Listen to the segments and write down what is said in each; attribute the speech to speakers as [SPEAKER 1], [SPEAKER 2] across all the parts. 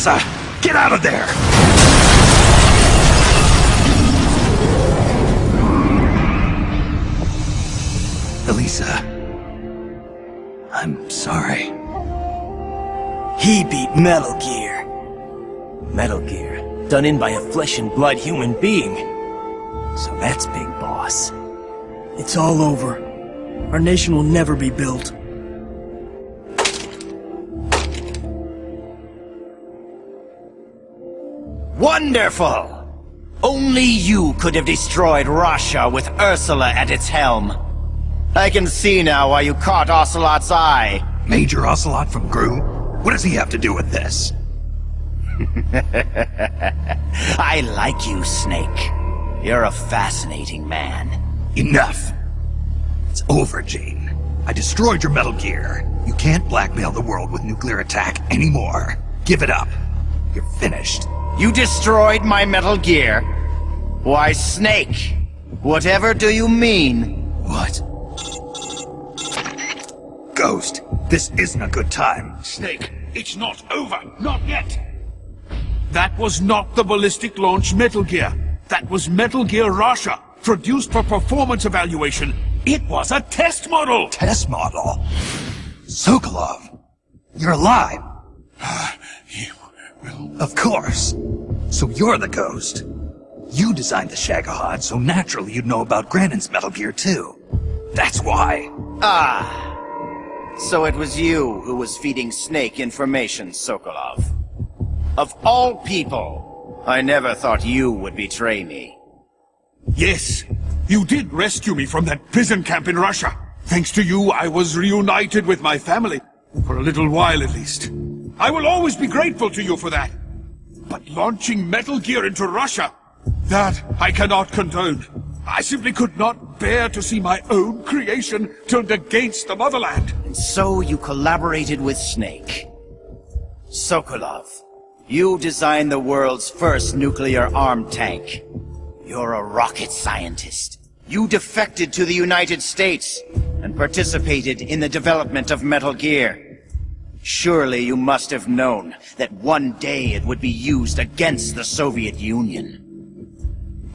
[SPEAKER 1] Elisa! Get out of there! Elisa. I'm sorry.
[SPEAKER 2] He beat Metal Gear. Metal Gear, done in by a flesh and blood human being. So that's Big Boss.
[SPEAKER 3] It's all over. Our nation will never be built.
[SPEAKER 4] Wonderful! Only you could have destroyed RAXA with Ursula at its helm. I can see now why you caught Ocelot's eye.
[SPEAKER 1] Major Ocelot from GRU? What does he have to do with this?
[SPEAKER 4] I like you, Snake. You're a fascinating man.
[SPEAKER 1] Enough! It's over, Gene. I destroyed your Metal Gear. You can't blackmail the world with nuclear attack anymore. Give it up. You're finished.
[SPEAKER 4] You destroyed my Metal Gear? Why, Snake, whatever do you mean?
[SPEAKER 1] What? Ghost, this isn't a good time.
[SPEAKER 5] Snake, it's not over. Not yet. That was not the ballistic launch Metal Gear. That was Metal Gear RAXA, produced for performance evaluation. It was a test model!
[SPEAKER 1] Test model? Sokolov, you're alive. Of course. So you're the ghost. You designed the Shagohod, so naturally you'd know about Granin's Metal Gear too. That's why.
[SPEAKER 4] Ah. So it was you who was feeding Snake information, Sokolov. Of all people, I never thought you would betray me.
[SPEAKER 5] Yes, you did rescue me from that prison camp in Russia. Thanks to you, I was reunited with my family. For a little while at least. I will always be grateful to you for that. But launching Metal Gear into Russia, that I cannot condone. I simply could not bear to see my own creation turned against the motherland.
[SPEAKER 4] And so you collaborated with Snake. Sokolov, you designed the world's first nuclear-armed tank. You're a rocket scientist. You defected to the United States and participated in the development of Metal Gear. Surely you must have known that one day it would be used against the Soviet Union.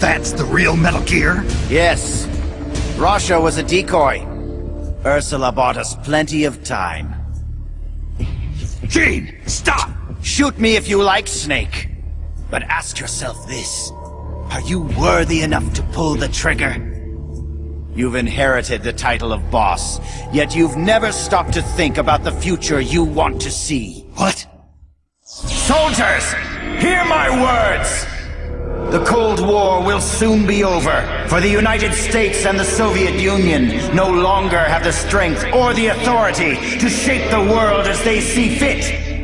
[SPEAKER 1] That's the real Metal Gear?
[SPEAKER 4] Yes. RAXA was a decoy. Ursula bought us plenty of time.
[SPEAKER 1] Gene, stop!
[SPEAKER 4] Shoot me if you like, Snake. But ask yourself this. Are you worthy enough to pull the trigger? You've inherited the title of boss, yet you've never stopped to think about the future you want to see.
[SPEAKER 1] What?
[SPEAKER 4] Soldiers, hear my words! The Cold War will soon be over, for the United States and the Soviet Union no longer have the strength or the authority to shape the world as they see fit.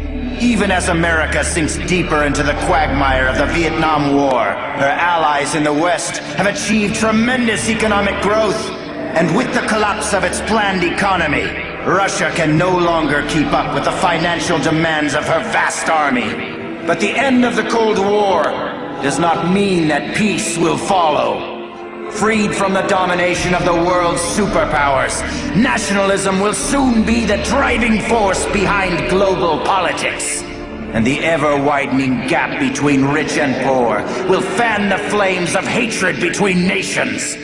[SPEAKER 4] Even as America sinks deeper into the quagmire of the Vietnam War, her allies in the West have achieved tremendous economic growth. And with the collapse of its planned economy, Russia can no longer keep up with the financial demands of her vast army. But the end of the Cold War does not mean that peace will follow. Freed from the domination of the world's superpowers, nationalism will soon be the driving force behind global politics. And the ever-widening gap between rich and poor will fan the flames of hatred between nations.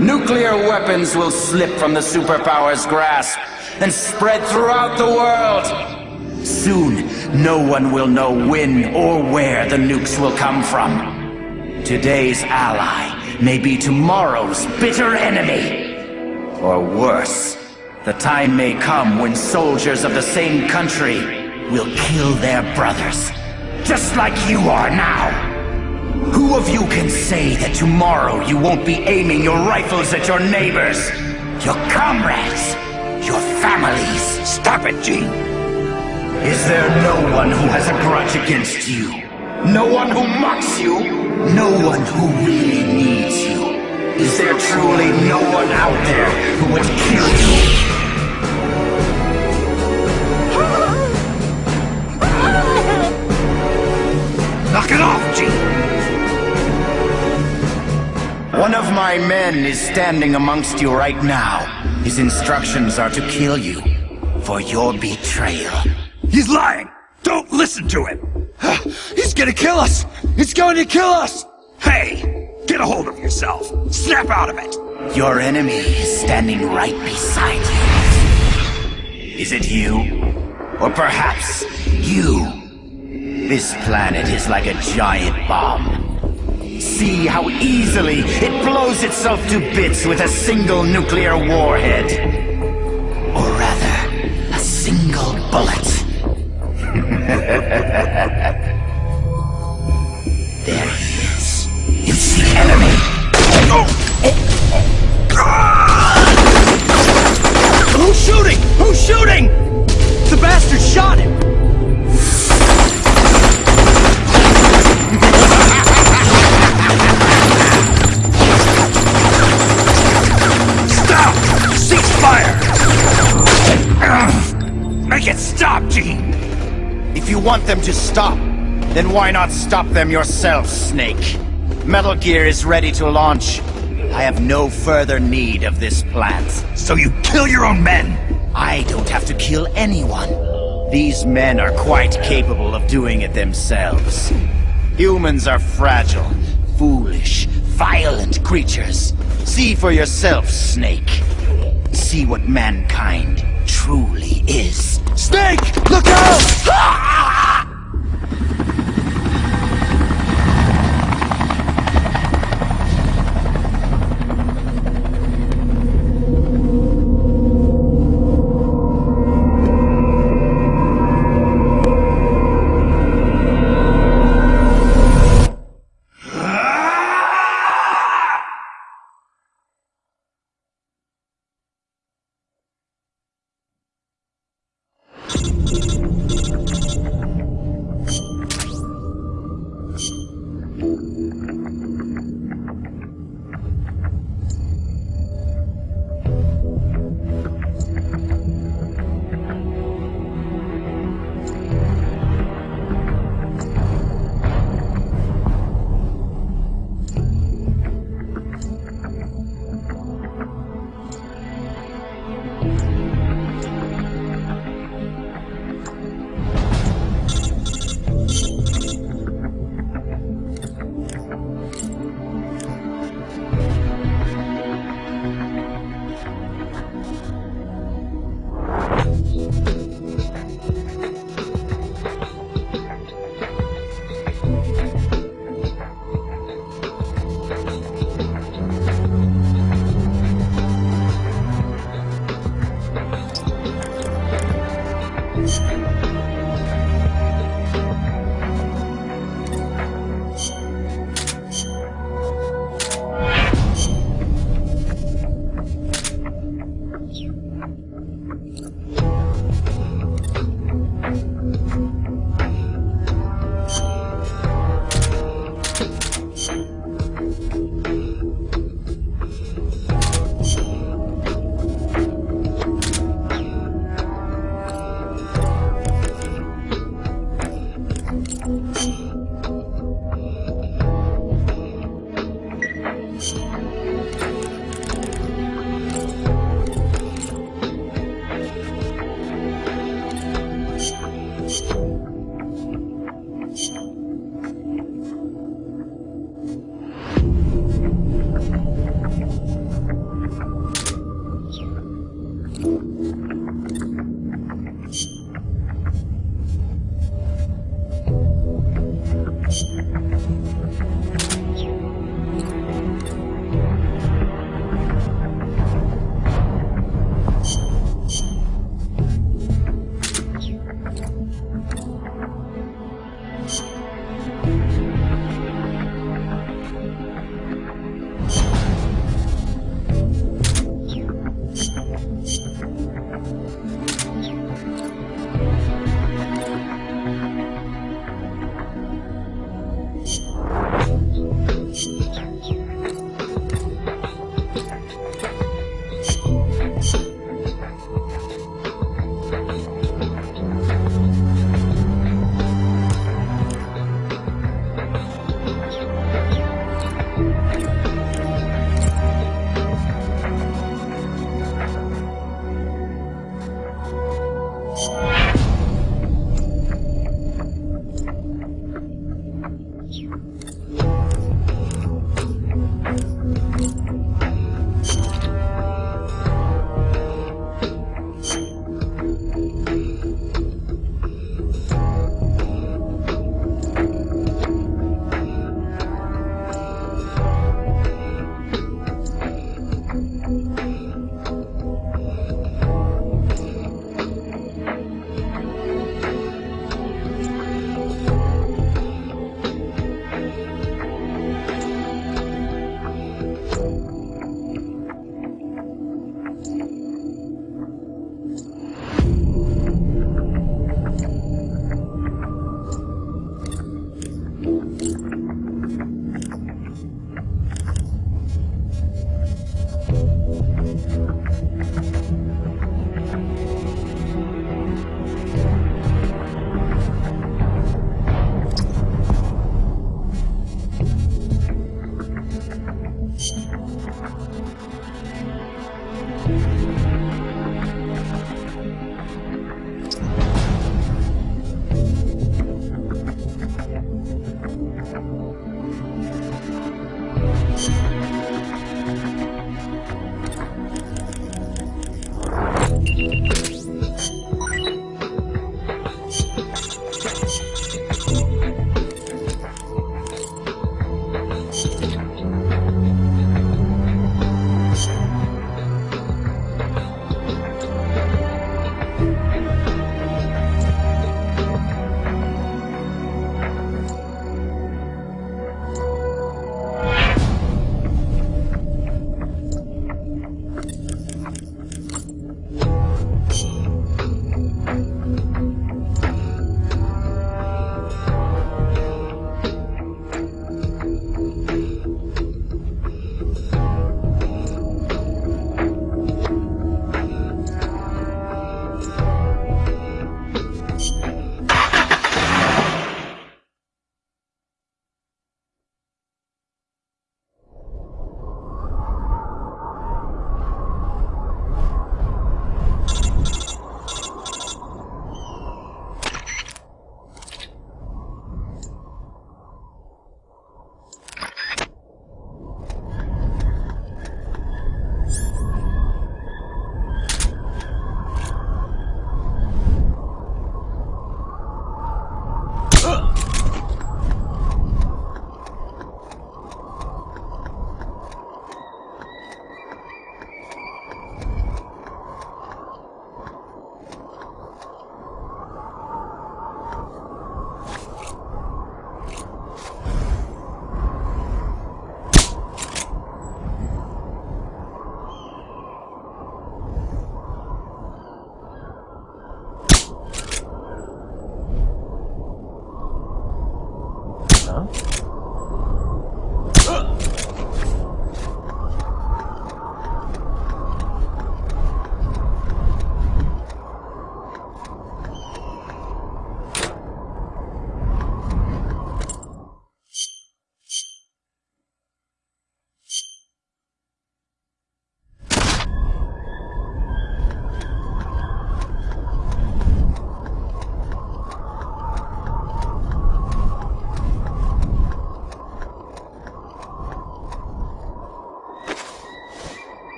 [SPEAKER 4] Nuclear weapons will slip from the superpowers' grasp and spread throughout the world. Soon, no one will know when or where the nukes will come from. Today's ally may be tomorrow's bitter enemy. Or worse, the time may come when soldiers of the same country will kill their brothers, just like you are now. Who of you can say that tomorrow you won't be aiming your rifles at your neighbors, your comrades, your families?
[SPEAKER 1] Stop it, Gene!
[SPEAKER 4] Is there no one who has a grudge against you? No one who mocks you? No one who really needs you? Is there truly no one out there who would kill you?
[SPEAKER 1] Knock it off, Gene!
[SPEAKER 4] One of my my men is standing amongst you right now. His instructions are to kill you for your betrayal.
[SPEAKER 1] He's lying! Don't listen to him! Ah, he's gonna kill us! He's going to kill us! Hey! Get a hold of yourself! Snap out of it!
[SPEAKER 4] Your enemy is standing right beside you. Is it you? Or perhaps you? This planet is like a giant bomb. See how easily it blows itself to bits with a single nuclear warhead. Or rather, a single bullet. There he is. It's the enemy.
[SPEAKER 2] Who's shooting? Who's shooting? The bastard shot him!
[SPEAKER 4] Want them to stop, then why not stop them yourself, Snake? Metal Gear is ready to launch. I have no further need of this plant.
[SPEAKER 1] So you kill your own men!
[SPEAKER 4] I don't have to kill anyone. These men are quite capable of doing it themselves. Humans are fragile, foolish, violent creatures. See for yourself, Snake. See what mankind truly is.
[SPEAKER 2] Snake! Look out!
[SPEAKER 4] Ah!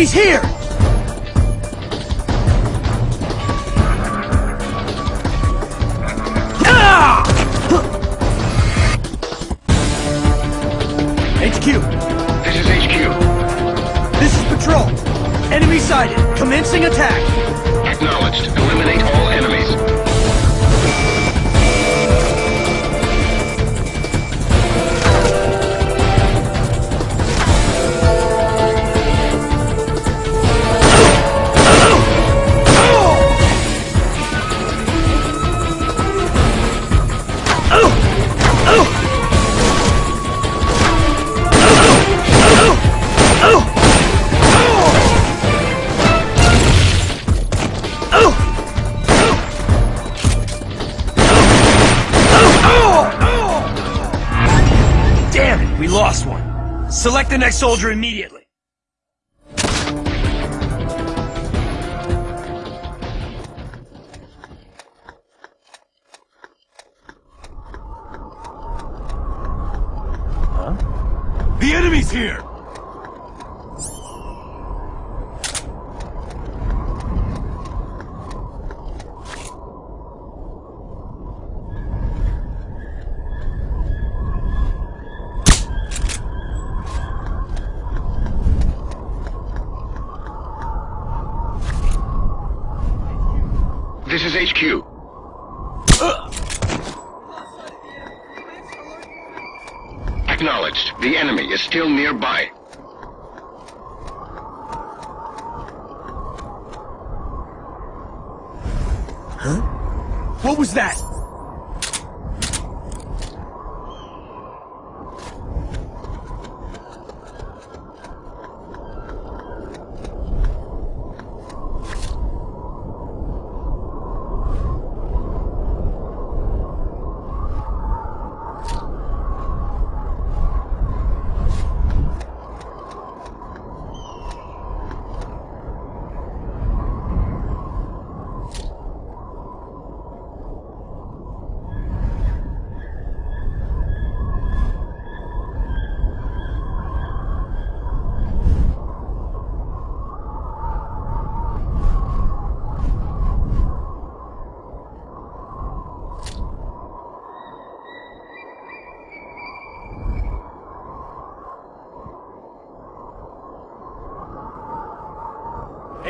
[SPEAKER 3] Enemy's here! Next soldier immediately.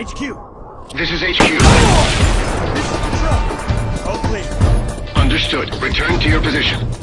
[SPEAKER 6] HQ. This is HQ.
[SPEAKER 7] This is Control. Oh, All clear.
[SPEAKER 6] Understood. Return to your position.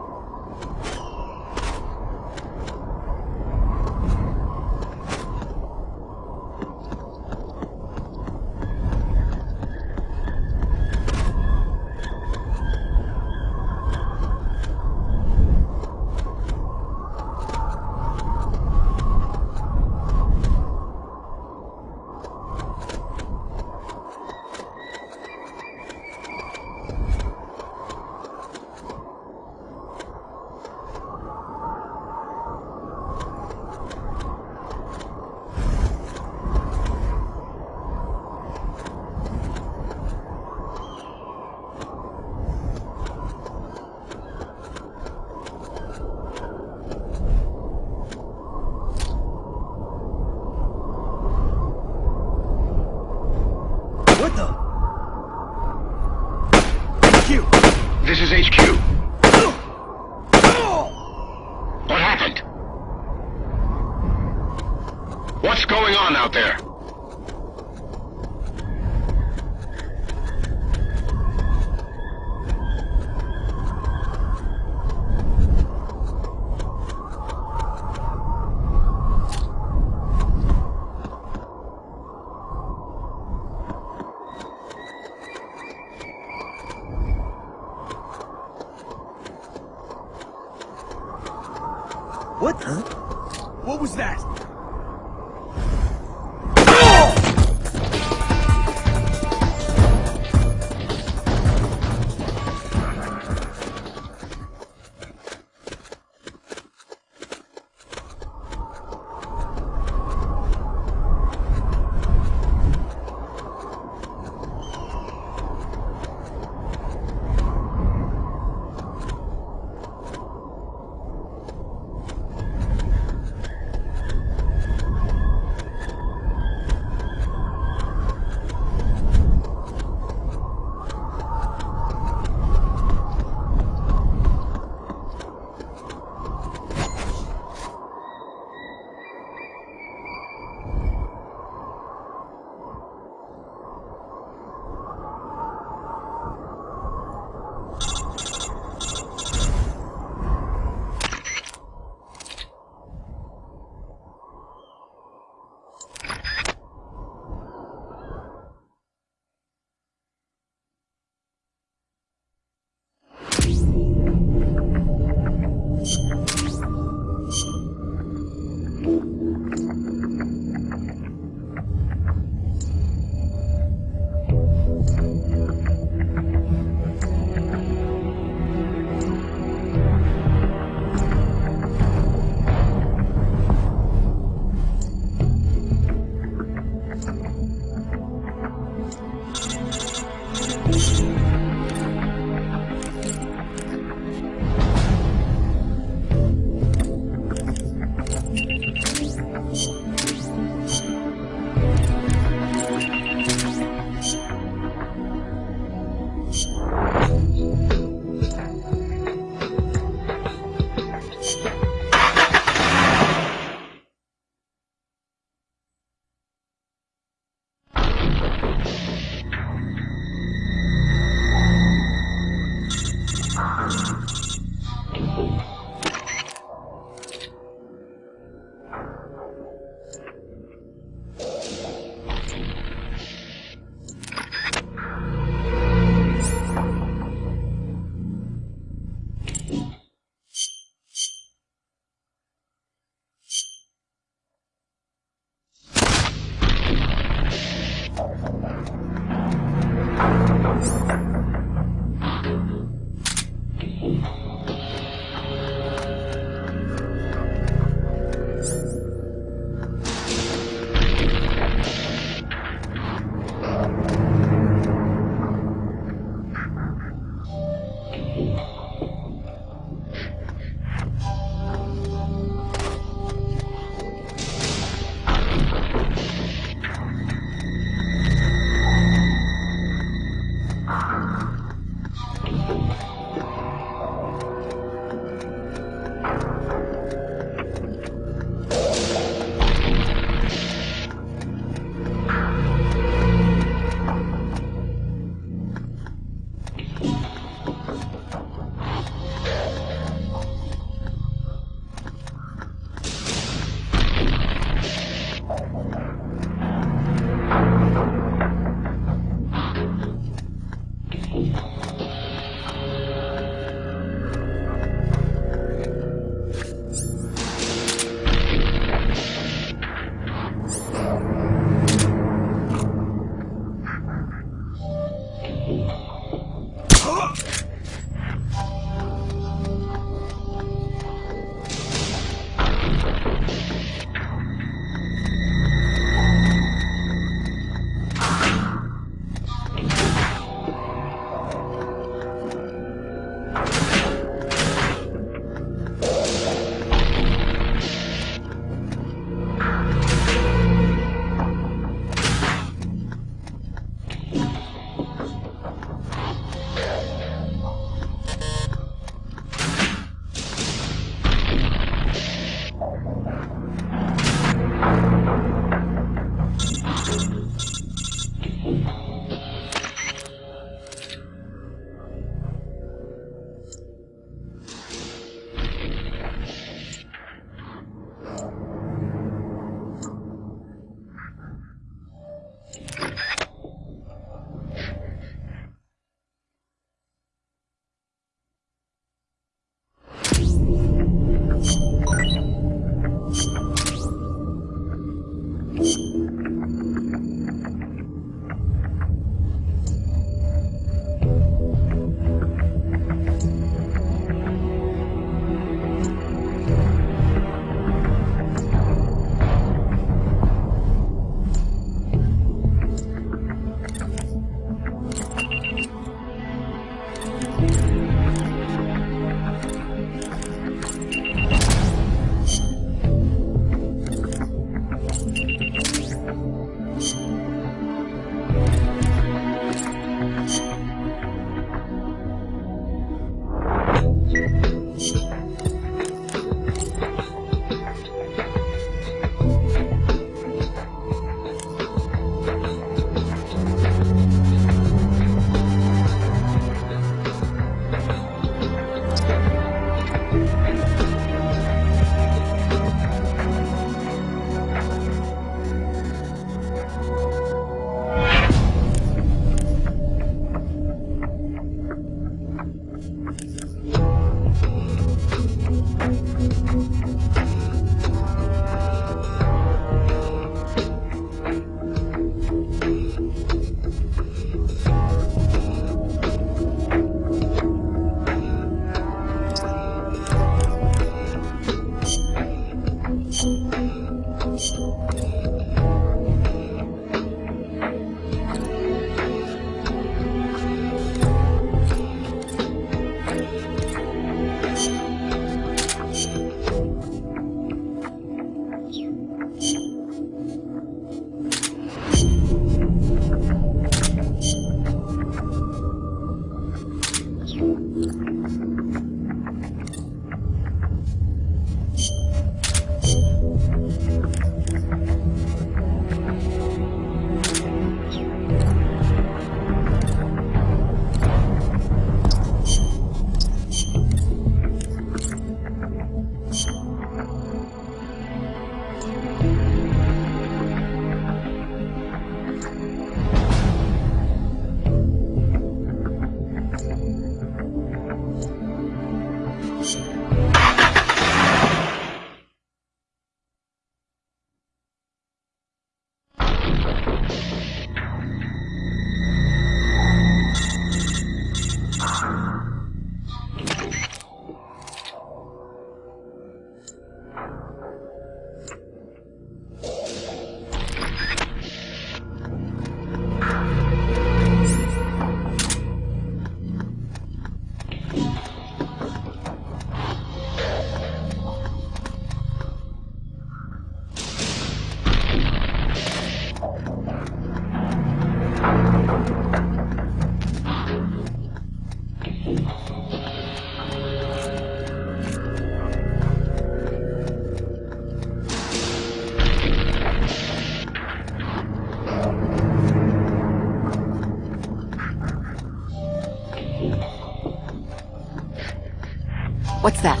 [SPEAKER 6] What's
[SPEAKER 7] that?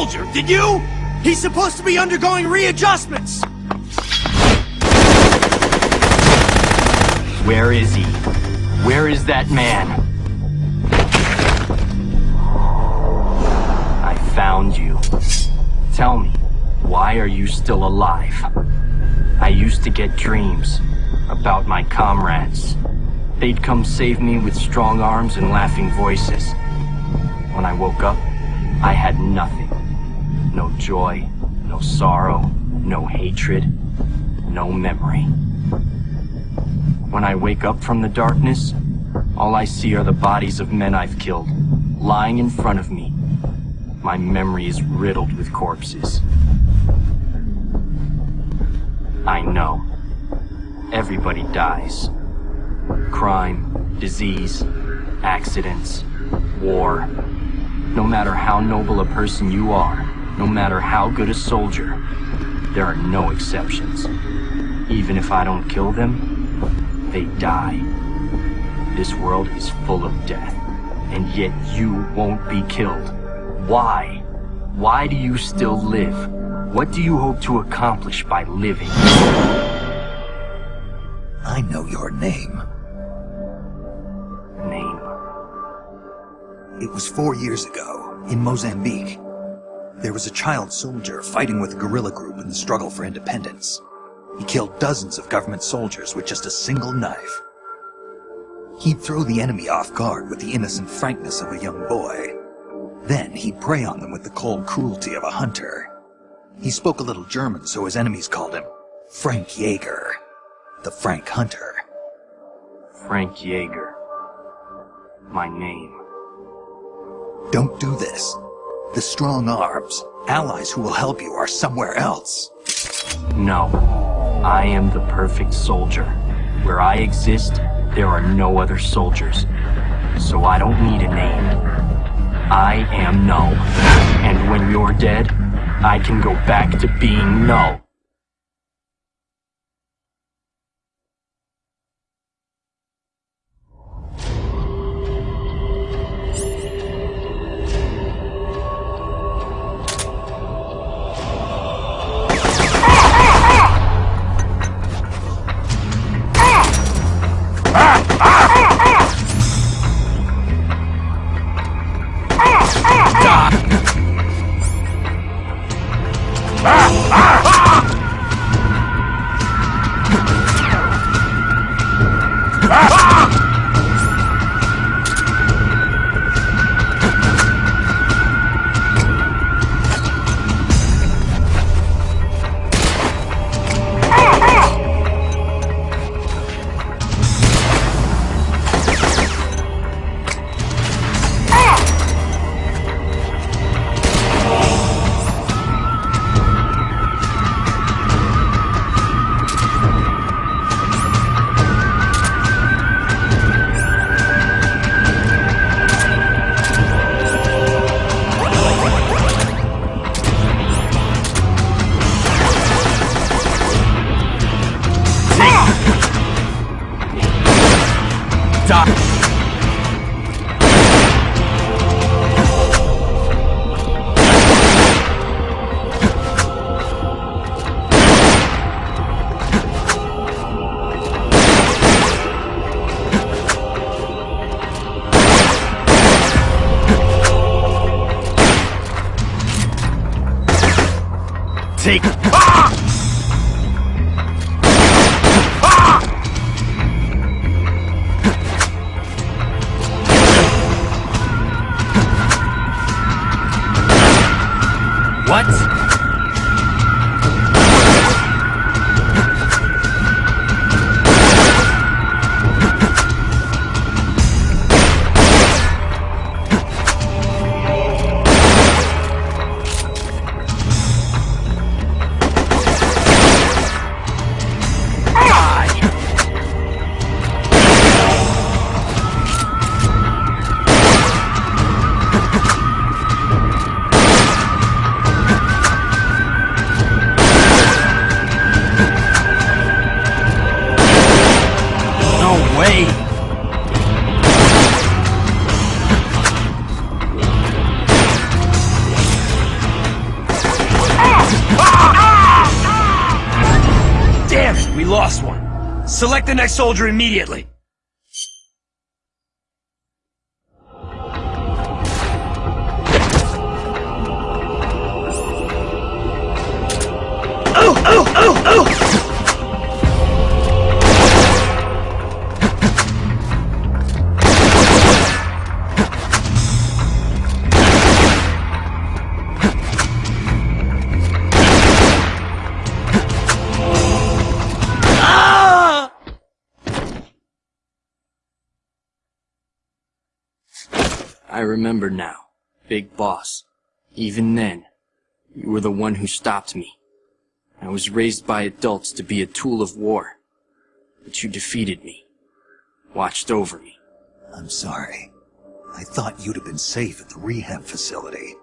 [SPEAKER 8] Soldier, did you?
[SPEAKER 3] He's supposed to be undergoing readjustments!
[SPEAKER 9] Where is he? Where is that man? I found you. Tell me, why are you still alive? I used to get dreams about my comrades. They'd come save me with strong arms and laughing voices. When I woke up, I had nothing. No joy, no sorrow, no hatred, no memory. When I wake up from the darkness, all I see are the bodies of men I've killed, lying in front of me. My memory is riddled with corpses. I know. Everybody dies. Crime, disease, accidents, war. No matter how noble a person you are, no matter how good a soldier, there are no exceptions. Even if I don't kill them, they die. This world is full of death, and yet you won't be killed. Why? Why do you still live? What do you hope to accomplish by living?
[SPEAKER 1] I know your name.
[SPEAKER 9] Name.
[SPEAKER 1] It was four years ago, in Mozambique. There was a child soldier fighting with a guerrilla group in the struggle for independence. He killed dozens of government soldiers with just a single knife. He'd throw the enemy off guard with the innocent frankness of a young boy. Then he'd prey on them with the cold cruelty of a hunter. He spoke a little German, so his enemies called him Frank Jaeger, the Frank Hunter.
[SPEAKER 9] Frank Jaeger. My name.
[SPEAKER 1] Don't do this. The strong arms, allies who will help you, are somewhere else.
[SPEAKER 9] No. I am the perfect soldier. Where I exist, there are no other soldiers. So I don't need a name. I am Null. And when you're dead, I can go back to being Null. The next soldier immediately. I remember now, Big Boss. Even then, you were the one who stopped me. I was raised by adults to be a tool of war. But you defeated me. Watched over me.
[SPEAKER 1] I'm sorry. I thought you'd have been safe at the rehab facility.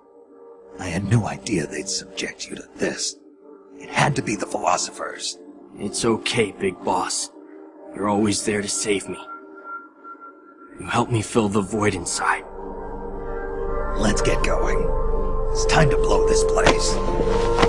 [SPEAKER 1] I had no idea they'd subject you to this. It had to be the philosophers.
[SPEAKER 9] It's okay, Big Boss. You're always there to save me. You helped me fill the void inside.
[SPEAKER 1] Let's get going. It's time to blow this place.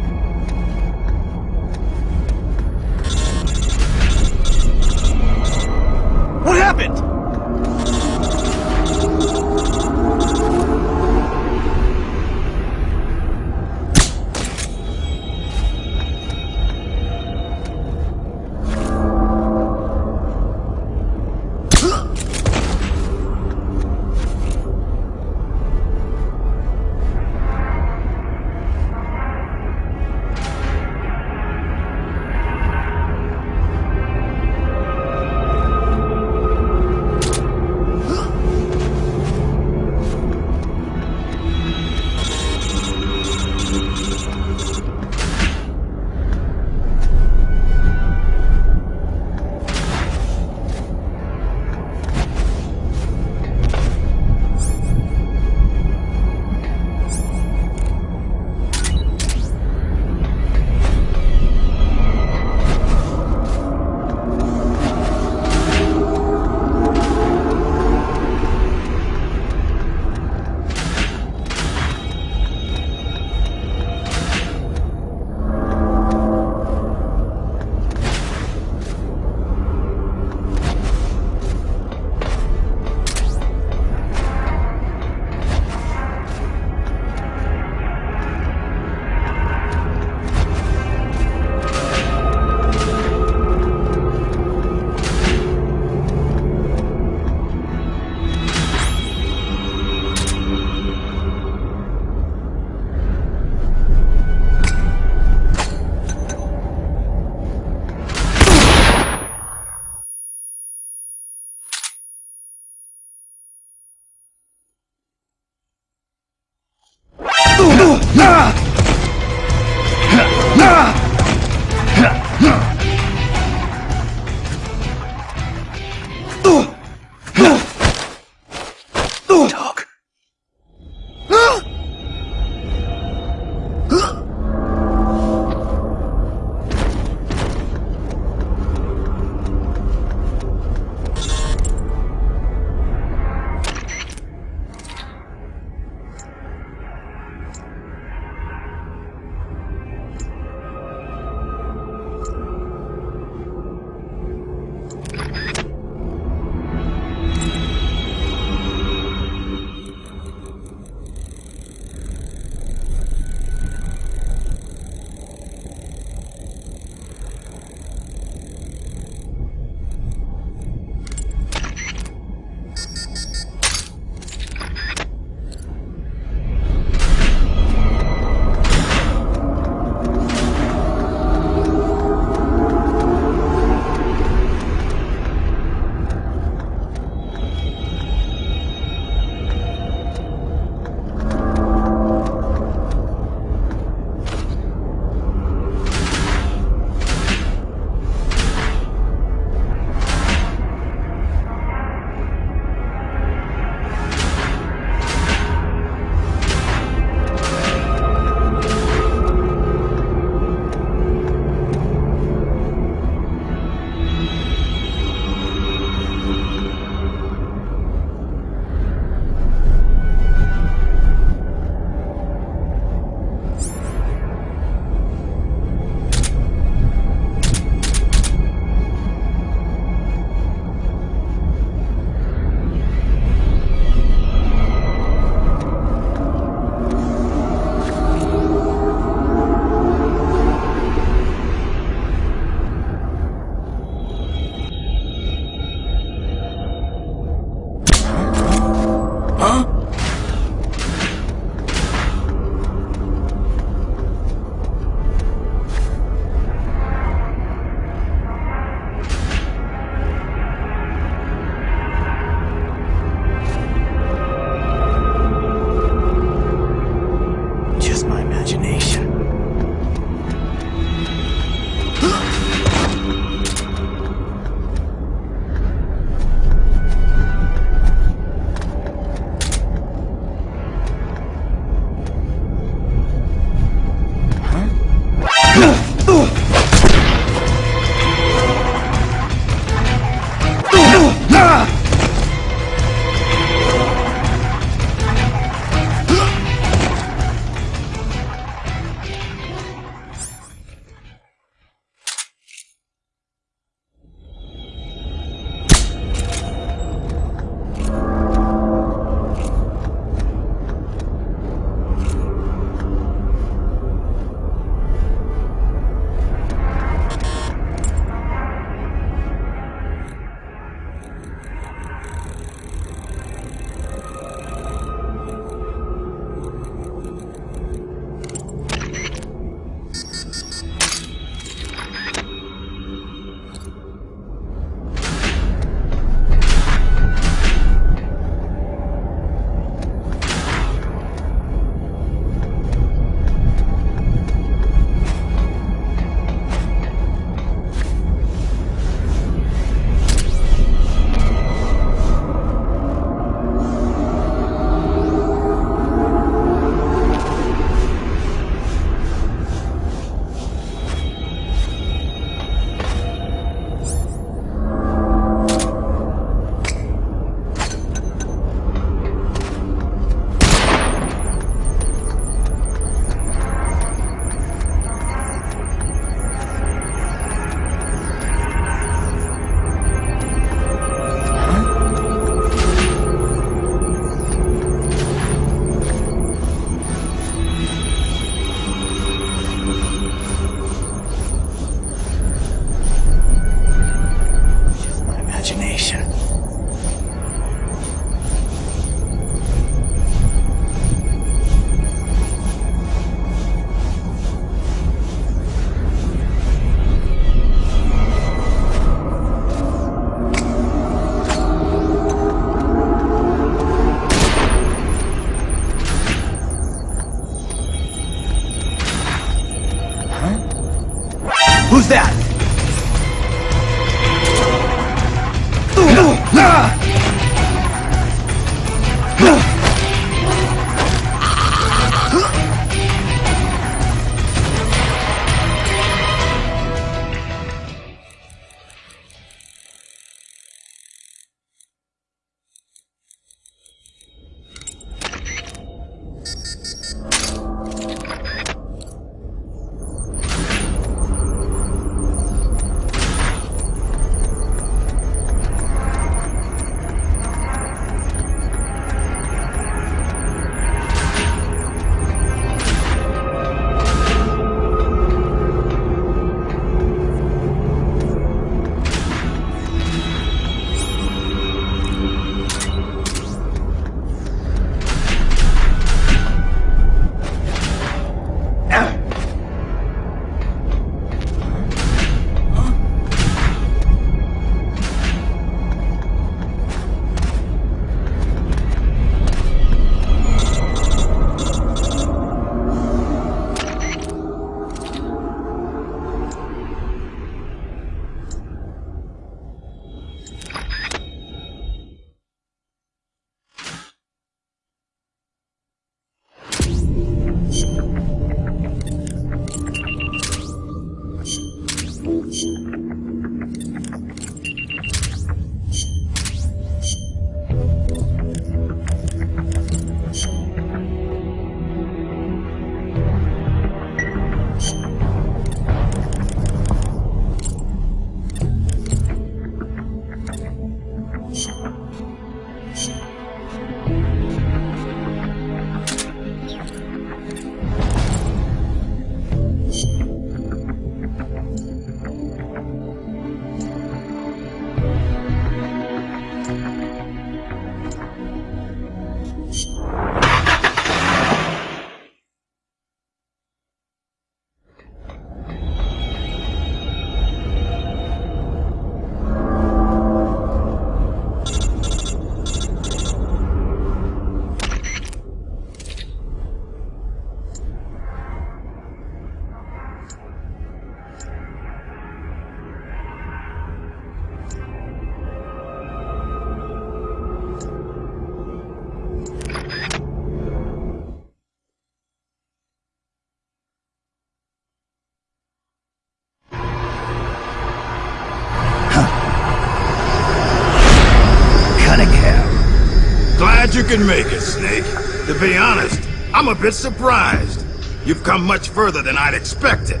[SPEAKER 10] Can make it, Snake. To be honest, I'm a bit surprised. You've come much further than I'd expected.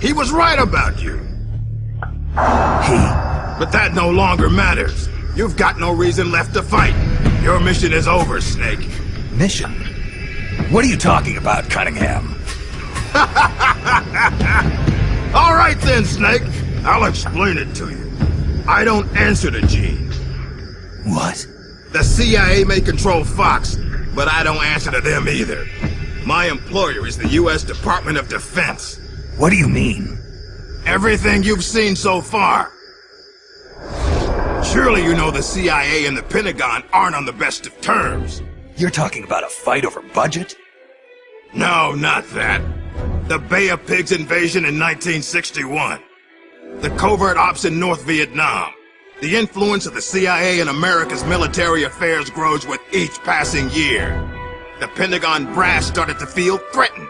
[SPEAKER 10] He was right about you.
[SPEAKER 1] He...
[SPEAKER 10] But that no longer matters. You've got no reason left to fight. Your mission is over, Snake.
[SPEAKER 1] Mission? What are you talking about, Cunningham?
[SPEAKER 10] All right then, Snake. I'll explain it to you. I don't answer to Gene.
[SPEAKER 1] What?
[SPEAKER 10] The CIA may control Fox, but I don't answer to them either. My employer is the U.S. Department of Defense.
[SPEAKER 1] What do you mean?
[SPEAKER 10] Everything you've seen so far. Surely you know the CIA and the Pentagon aren't on the best of terms.
[SPEAKER 1] You're talking about a fight over budget?
[SPEAKER 10] No, not that. The Bay of Pigs invasion in 1961. The covert ops in North Vietnam. The influence of the CIA in America's military affairs grows with each passing year. The Pentagon brass started to feel threatened.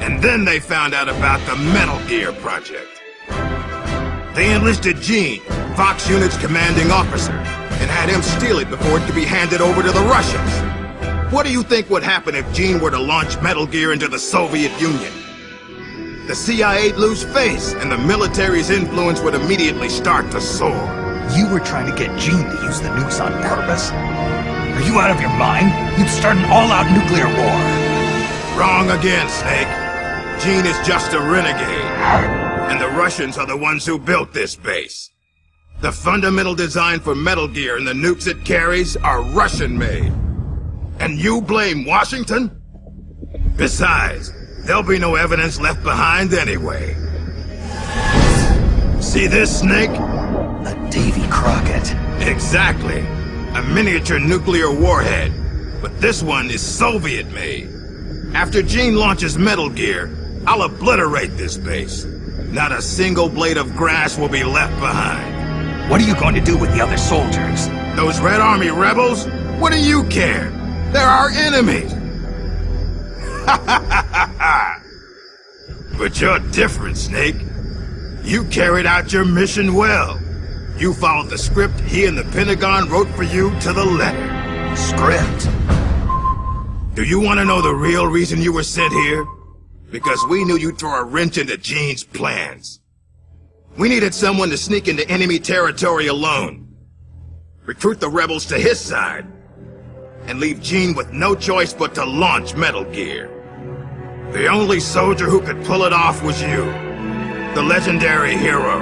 [SPEAKER 10] And then they found out about the Metal Gear Project. They enlisted Gene, Fox Unit's commanding officer, and had him steal it before it could be handed over to the Russians. What do you think would happen if Gene were to launch Metal Gear into the Soviet Union? The CIA'd lose face, and the military's influence would immediately start to soar.
[SPEAKER 1] You were trying to get Gene to use the nukes on purpose? Are you out of your mind? You'd start an all-out nuclear war.
[SPEAKER 10] Wrong again, Snake. Gene is just a renegade. And the Russians are the ones who built this base. The fundamental design for Metal Gear and the nukes it carries are Russian-made. And you blame Washington? Besides, there'll be no evidence left behind anyway. See this, Snake?
[SPEAKER 1] A Davy Crockett.
[SPEAKER 10] Exactly. A miniature nuclear warhead. But this one is Soviet-made. After Gene launches Metal Gear, I'll obliterate this base. Not a single blade of grass will be left behind.
[SPEAKER 1] What are you going to do with the other soldiers?
[SPEAKER 10] Those Red Army rebels? What do you care? They're our enemies. but you're different, Snake. You carried out your mission well. You followed the script he and the Pentagon wrote for you to the letter.
[SPEAKER 1] Script?
[SPEAKER 10] Do you want to know the real reason you were sent here? Because we knew you'd throw a wrench into Gene's plans. We needed someone to sneak into enemy territory alone. Recruit the rebels to his side. And leave Gene with no choice but to launch Metal Gear. The only soldier who could pull it off was you. The legendary hero,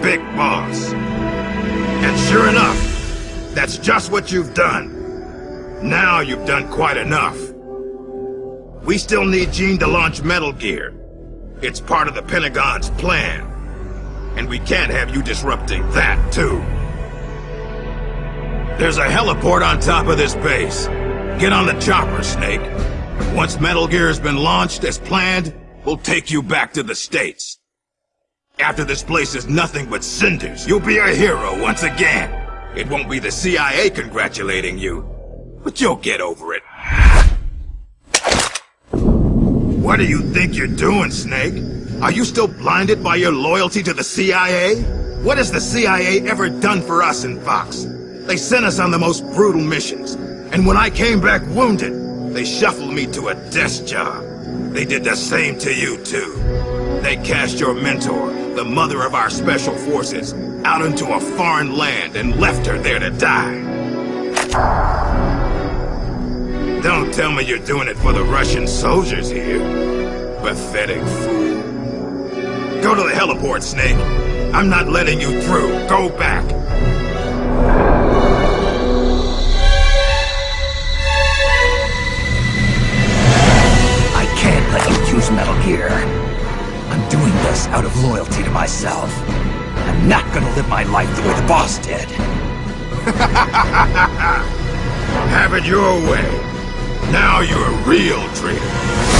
[SPEAKER 10] Big Boss. And sure enough, that's just what you've done. Now you've done quite enough. We still need Gene to launch Metal Gear. It's part of the Pentagon's plan. And we can't have you disrupting that, too. There's a heliport on top of this base. Get on the chopper, Snake. Once Metal Gear has been launched as planned, we'll take you back to the States. After this place is nothing but cinders, you'll be a hero once again. It won't be the CIA congratulating you, but you'll get over it. What do you think you're doing, Snake? Are you still blinded by your loyalty to the CIA? What has the CIA ever done for us in Fox? They sent us on the most brutal missions. And when I came back wounded, they shuffled me to a desk job. They did the same to you, too. They cast your mentor, the mother of our special forces, out into a foreign land and left her there to die. Don't tell me you're doing it for the Russian soldiers here. Pathetic fool. Go to the heliport, Snake. I'm not letting you through. Go back.
[SPEAKER 1] Let you use Metal Gear. I'm doing this out of loyalty to myself. I'm not gonna live my life the way the boss did.
[SPEAKER 10] Have it your way. Now you're a real traitor.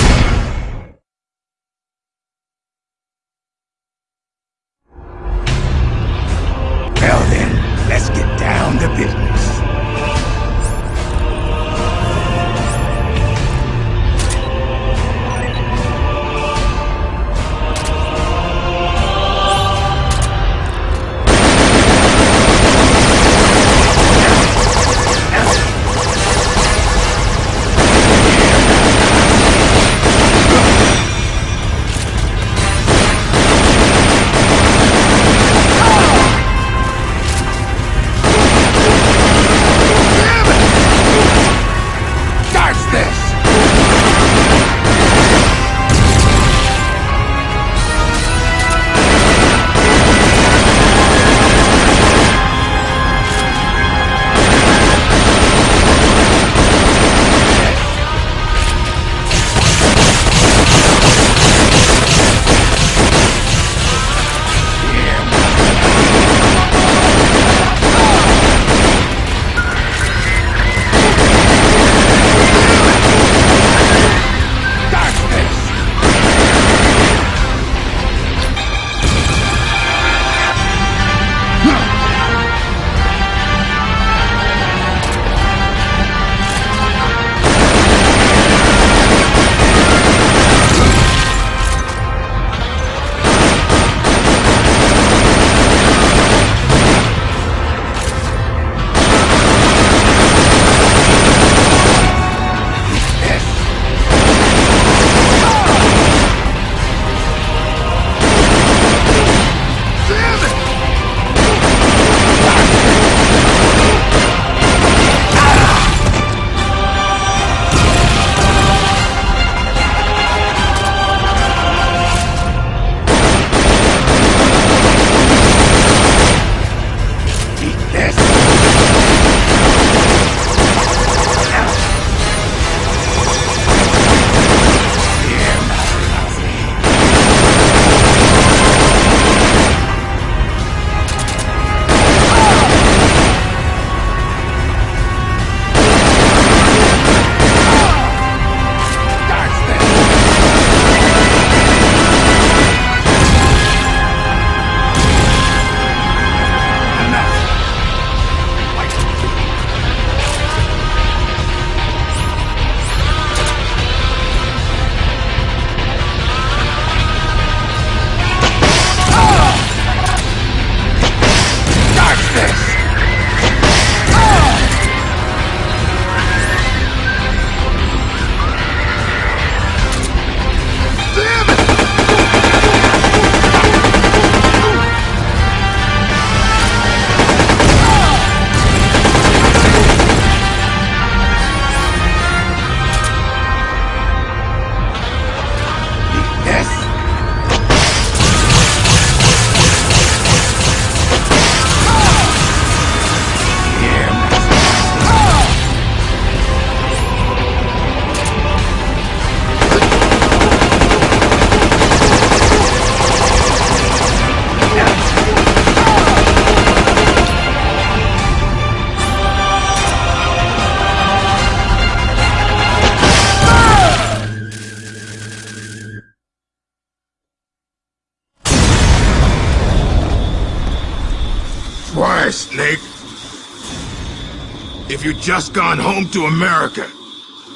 [SPEAKER 10] Just gone home to America,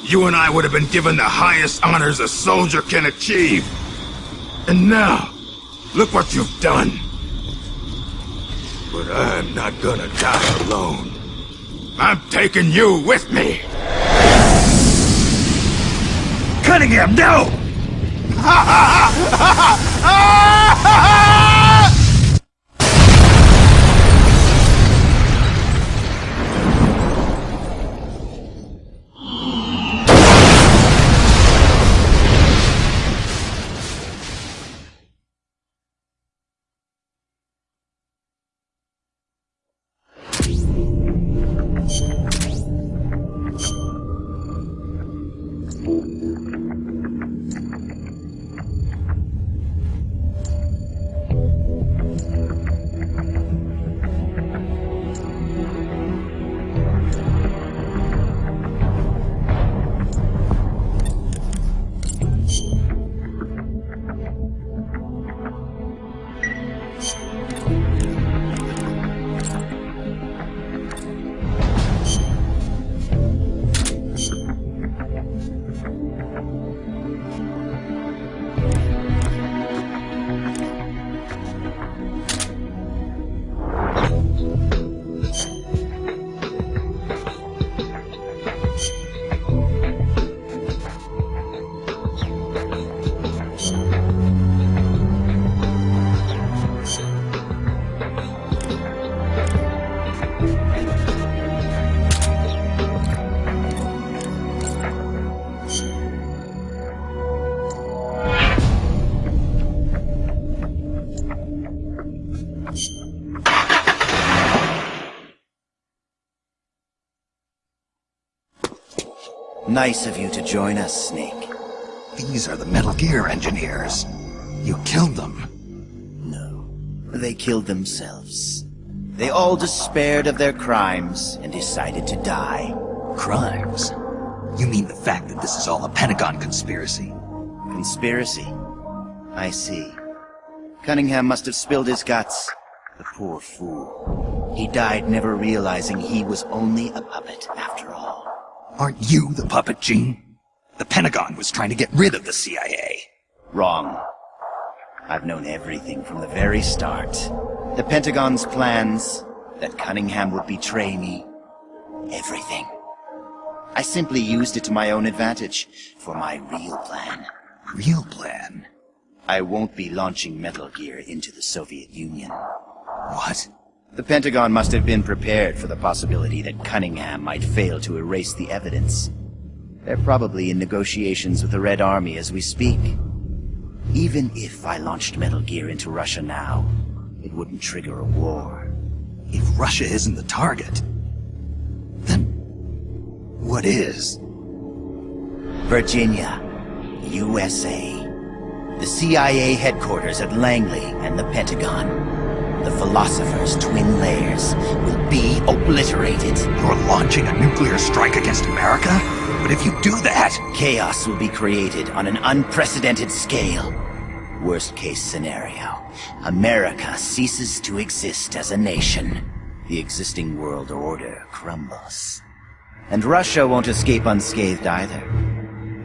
[SPEAKER 10] you and I would have been given the highest honors a soldier can achieve. And now, look what you've done. But I'm not gonna die alone. I'm taking you with me!
[SPEAKER 1] Cunningham, no! Ah!
[SPEAKER 4] Nice of you to join us, Snake.
[SPEAKER 1] These are the Metal Gear engineers. You killed them.
[SPEAKER 4] No, they killed themselves. They all despaired of their crimes and decided to die.
[SPEAKER 1] Crimes? You mean the fact that this is all a Pentagon conspiracy?
[SPEAKER 4] Conspiracy? I see. Cunningham must have spilled his guts. The poor fool. He died never realizing he was only a puppet after.
[SPEAKER 1] Aren't you the puppet, Gene? The Pentagon was trying to get rid of the CIA.
[SPEAKER 4] Wrong. I've known everything from the very start. The Pentagon's plans, that Cunningham would betray me. Everything. I simply used it to my own advantage, for my real plan.
[SPEAKER 1] Real plan?
[SPEAKER 4] I won't be launching Metal Gear into the Soviet Union.
[SPEAKER 1] What?
[SPEAKER 4] The Pentagon must have been prepared for the possibility that Cunningham might fail to erase the evidence. They're probably in negotiations with the Red Army as we speak. Even if I launched Metal Gear into Russia now, it wouldn't trigger a war.
[SPEAKER 1] If Russia isn't the target, then what is?
[SPEAKER 4] Virginia, USA. The CIA headquarters at Langley and the Pentagon. The Philosopher's twin layers will be obliterated.
[SPEAKER 1] You're launching a nuclear strike against America? But if you do that...
[SPEAKER 4] Chaos will be created on an unprecedented scale. Worst case scenario. America ceases to exist as a nation. The existing world order crumbles. And Russia won't escape unscathed either.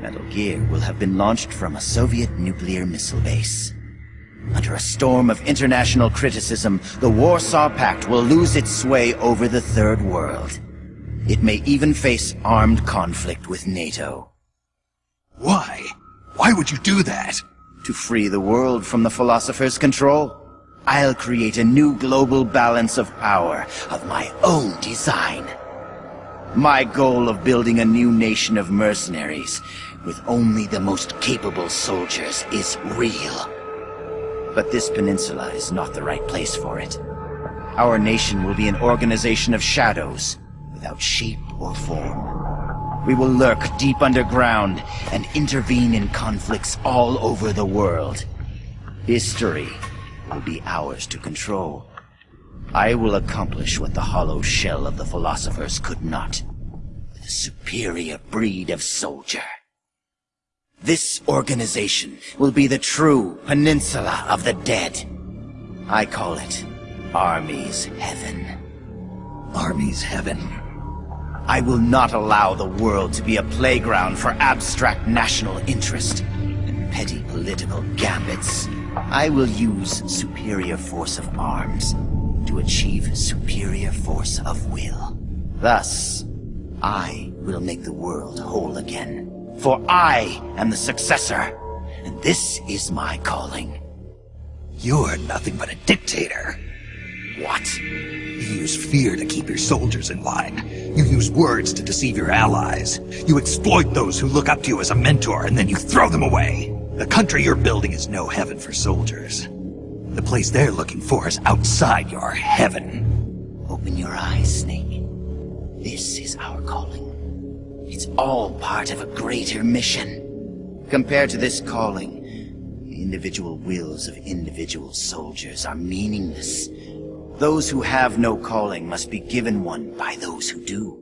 [SPEAKER 4] Metal Gear will have been launched from a Soviet nuclear missile base. Under a storm of international criticism, the Warsaw Pact will lose its sway over the Third World. It may even face armed conflict with NATO.
[SPEAKER 1] Why? Why would you do that?
[SPEAKER 4] To free the world from the Philosopher's control. I'll create a new global balance of power of my own design. My goal of building a new nation of mercenaries with only the most capable soldiers is real. But this peninsula is not the right place for it. Our nation will be an organization of shadows, without shape or form. We will lurk deep underground and intervene in conflicts all over the world. History will be ours to control. I will accomplish what the hollow shell of the philosophers could not. With a superior breed of soldier. This organization will be the true Peninsula of the Dead. I call it Army's Heaven.
[SPEAKER 1] Army's Heaven.
[SPEAKER 4] I will not allow the world to be a playground for abstract national interest and petty political gambits. I will use superior force of arms to achieve superior force of will. Thus, I will make the world whole again. For I am the successor, and this is my calling.
[SPEAKER 1] You're nothing but a dictator.
[SPEAKER 4] What?
[SPEAKER 1] You use fear to keep your soldiers in line. You use words to deceive your allies. You exploit those who look up to you as a mentor, and then you throw them away. The country you're building is no heaven for soldiers. The place they're looking for is outside your heaven.
[SPEAKER 4] Open your eyes, Snake. This is our calling. It's all part of a greater mission. Compared to this calling, the individual wills of individual soldiers are meaningless. Those who have no calling must be given one by those who do.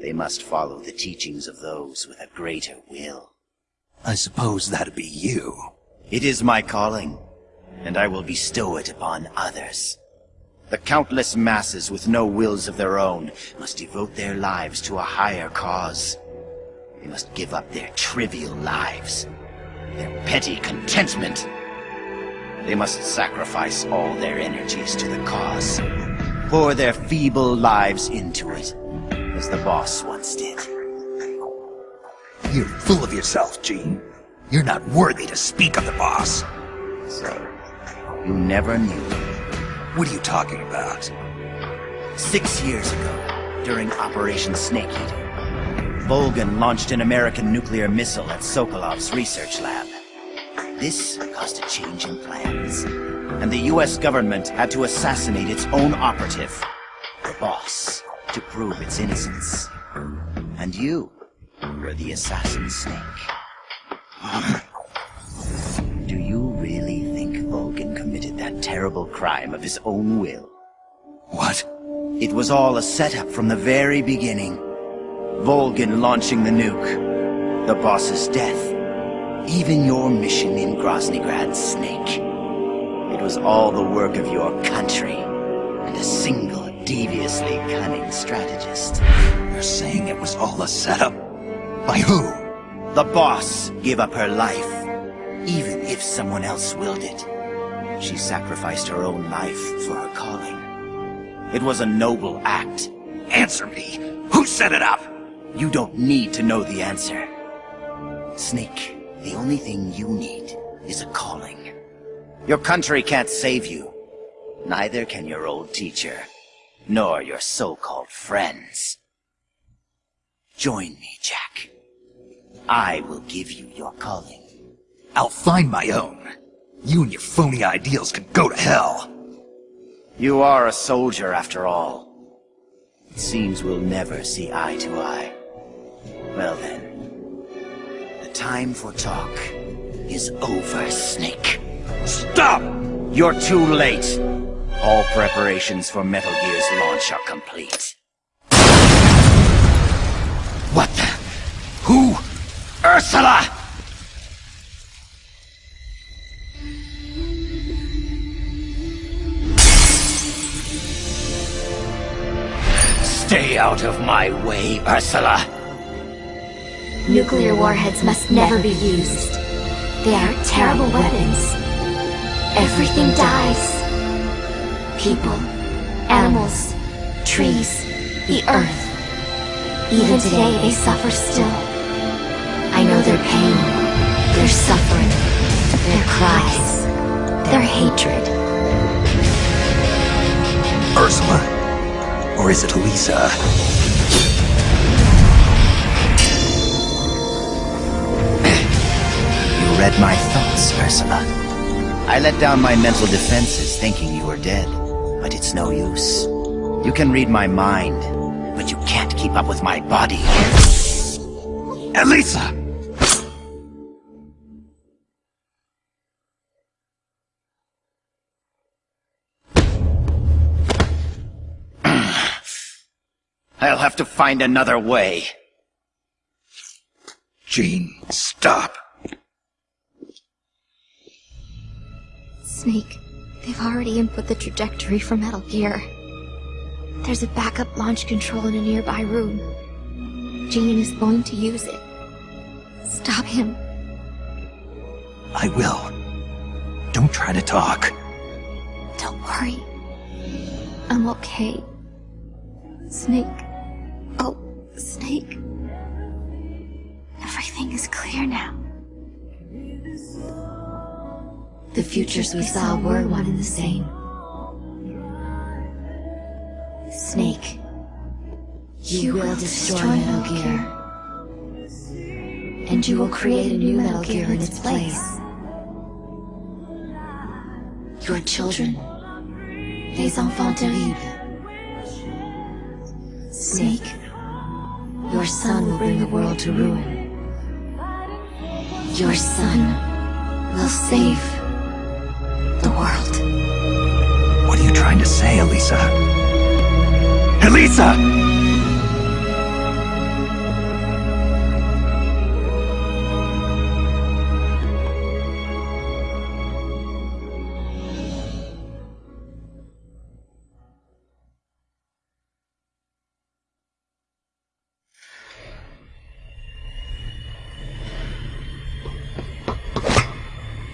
[SPEAKER 4] They must follow the teachings of those with a greater will.
[SPEAKER 1] I suppose that'd be you.
[SPEAKER 4] It is my calling, and I will bestow it upon others. The countless masses with no wills of their own must devote their lives to a higher cause. They must give up their trivial lives, their petty contentment, they must sacrifice all their energies to the cause. Pour their feeble lives into it, as the boss once did.
[SPEAKER 1] You're full of yourself, Gene. You're not worthy to speak of the boss.
[SPEAKER 4] So, you never knew.
[SPEAKER 1] What are you talking about?
[SPEAKER 4] Six years ago, during Operation Snake Eater, Volgin launched an American nuclear missile at Sokolov's research lab. This caused a change in plans, and the US government had to assassinate its own operative, the boss, to prove its innocence. And you were the assassin snake. Do you really think Volgin committed that terrible crime of his own will?
[SPEAKER 1] What?
[SPEAKER 4] It was all a setup from the very beginning. Volgin launching the nuke, the boss's death, even your mission in Groznygrad, Snake. It was all the work of your country, and a single deviously cunning strategist.
[SPEAKER 1] You're saying it was all a setup? By who?
[SPEAKER 4] The boss gave up her life, even if someone else willed it. She sacrificed her own life for her calling. It was a noble act.
[SPEAKER 1] Answer me! Who set it up?
[SPEAKER 4] You don't need to know the answer. Snake, the only thing you need is a calling. Your country can't save you. Neither can your old teacher, nor your so-called friends. Join me, Jack. I will give you your calling.
[SPEAKER 1] I'll find my own. You and your phony ideals can go to hell.
[SPEAKER 4] You are a soldier, after all. It seems we'll never see eye to eye. Well then, the time for talk is over, Snake.
[SPEAKER 1] Stop!
[SPEAKER 4] You're too late. All preparations for Metal Gear's launch are complete.
[SPEAKER 1] What the? Who? Ursula!
[SPEAKER 4] Stay out of my way, Ursula.
[SPEAKER 11] Nuclear warheads must never be used. They are terrible weapons. Everything dies. People, animals, trees, the earth. Even today they suffer still. I know their pain, their suffering, their cries, their hatred.
[SPEAKER 1] Ursula? Or is it Elisa?
[SPEAKER 4] Read my thoughts, Ursula. I let down my mental defenses thinking you were dead, but it's no use. You can read my mind, but you can't keep up with my body.
[SPEAKER 1] Elisa!
[SPEAKER 4] I'll have to find another way.
[SPEAKER 1] Gene, stop.
[SPEAKER 11] Snake, they've already input the trajectory for Metal Gear. There's a backup launch control in a nearby room. Eugene is going to use it. Stop him.
[SPEAKER 1] I will. Don't try to talk.
[SPEAKER 11] Don't worry. I'm okay. Snake. Oh, Snake. Everything is clear now. The futures we saw were one and the same. Snake. You, will destroy Metal Gear. And you will create a new Metal Gear in its place. Your children. Les enfants terribles. Snake. Your son will bring the world to ruin. Your son will save the world.
[SPEAKER 1] What are you trying to say, Elisa? Elisa!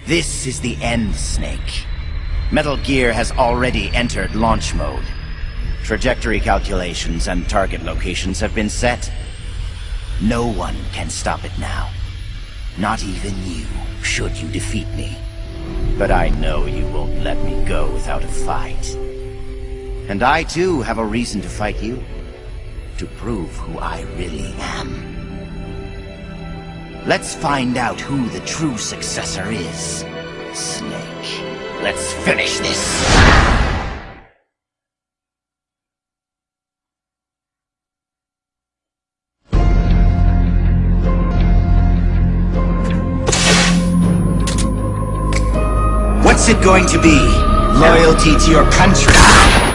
[SPEAKER 4] This is the end, Snake. Metal Gear has already entered launch mode. Trajectory calculations and target locations have been set. No one can stop it now. Not even you, should you defeat me. But I know you won't let me go without a fight. And I too have a reason to fight you. To prove who I really am. Let's find out who the true successor is. Snake. Let's finish this! What's it going to be? Loyalty to your country?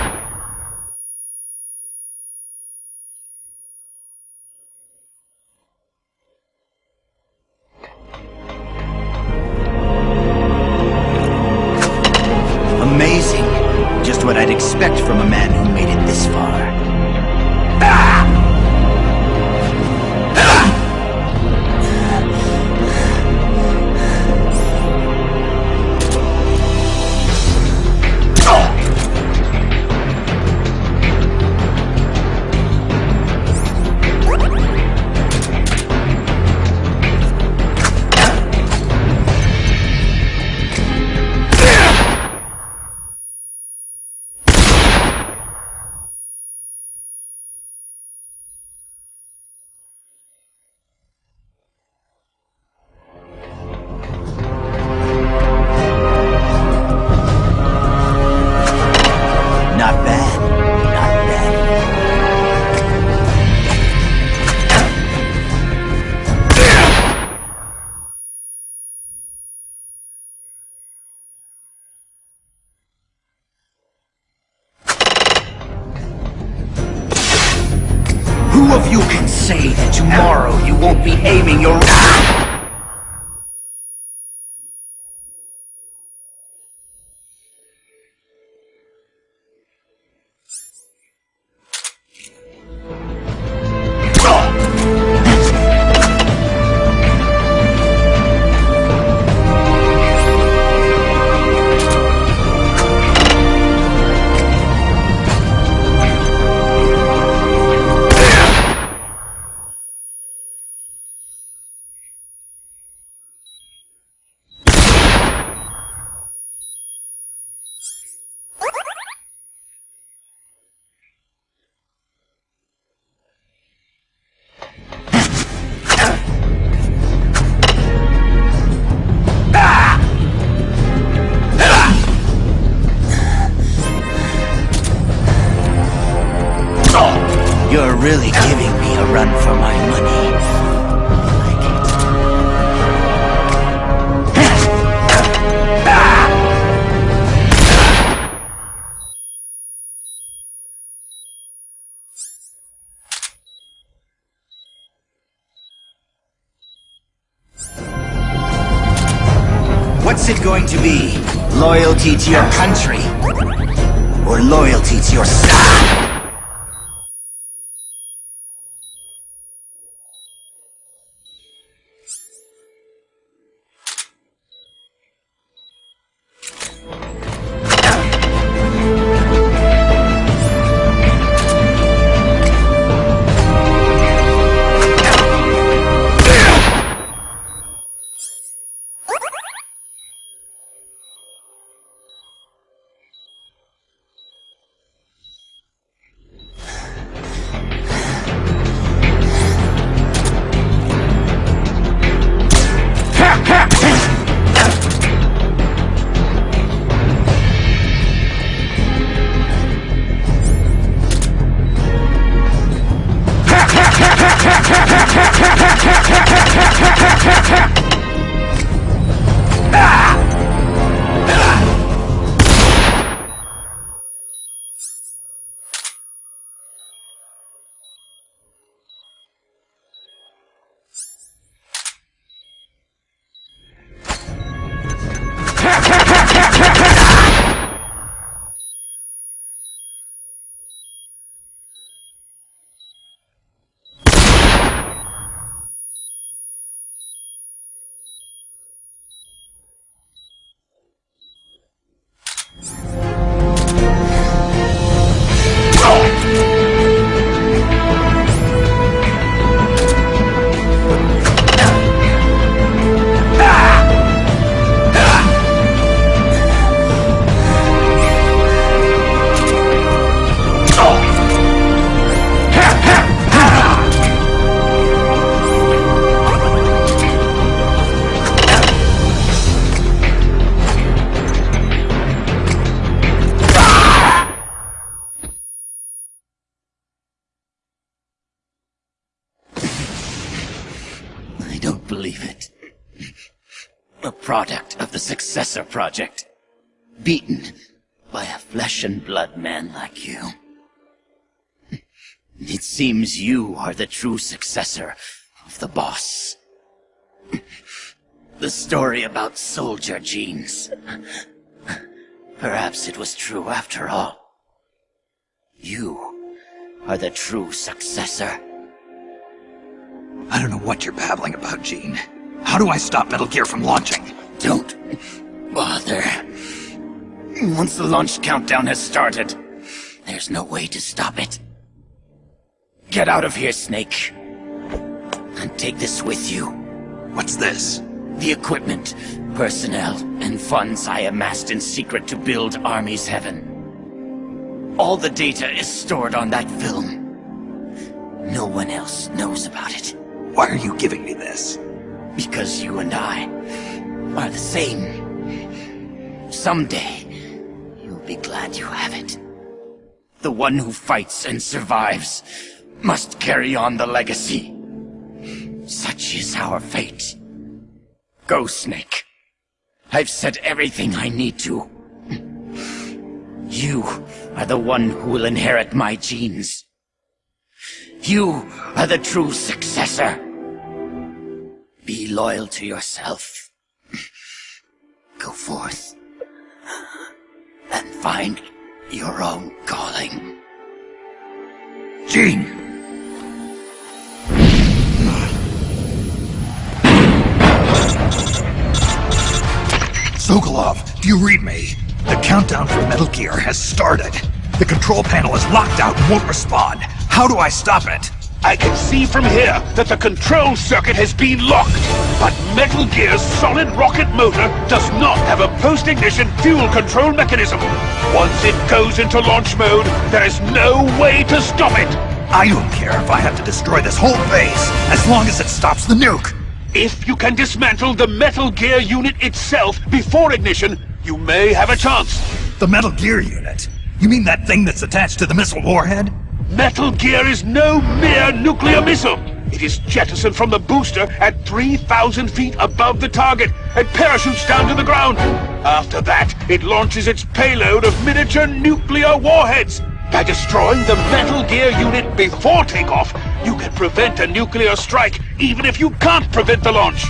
[SPEAKER 4] To your country? Project. Beaten by a flesh and blood man like you. It seems you are the true successor of the boss. The story about soldier genes. Perhaps it was true after all. You are the true successor.
[SPEAKER 1] I don't know what you're babbling about, Gene. How do I stop Metal Gear from launching?
[SPEAKER 4] Don't bother. Once the launch countdown has started, there's no way to stop it. Get out of here, Snake. And take this with you.
[SPEAKER 1] What's this?
[SPEAKER 4] The equipment, personnel, and funds I amassed in secret to build Army's Heaven. All the data is stored on that film. No one else knows about it.
[SPEAKER 1] Why are you giving me this?
[SPEAKER 4] Because you and I are the same. Someday, you'll be glad you have it. The one who fights and survives must carry on the legacy. Such is our fate. Go, Snake. I've said everything I need to. You are the one who will inherit my genes. You are the true successor. Be loyal to yourself. Go forth and find your own calling.
[SPEAKER 1] Gene! Sokolov, do you read me? The countdown for Metal Gear has started. The control panel is locked out and won't respond. How do I stop it?
[SPEAKER 5] I can see from here that the control circuit has been locked, but Metal Gear's solid rocket motor does not have a post-ignition fuel control mechanism. Once it goes into launch mode, there is no way to stop it.
[SPEAKER 1] I don't care if I have to destroy this whole base, as long as it stops the nuke.
[SPEAKER 5] If you can dismantle the Metal Gear unit itself before ignition, you may have a chance.
[SPEAKER 1] The Metal Gear unit? You mean that thing that's attached to the missile warhead?
[SPEAKER 5] Metal Gear is no mere nuclear missile. It is jettisoned from the booster at 3,000 feet above the target and parachutes down to the ground. After that, it launches its payload of miniature nuclear warheads. By destroying the Metal Gear unit before takeoff, you can prevent a nuclear strike, even if you can't prevent the launch.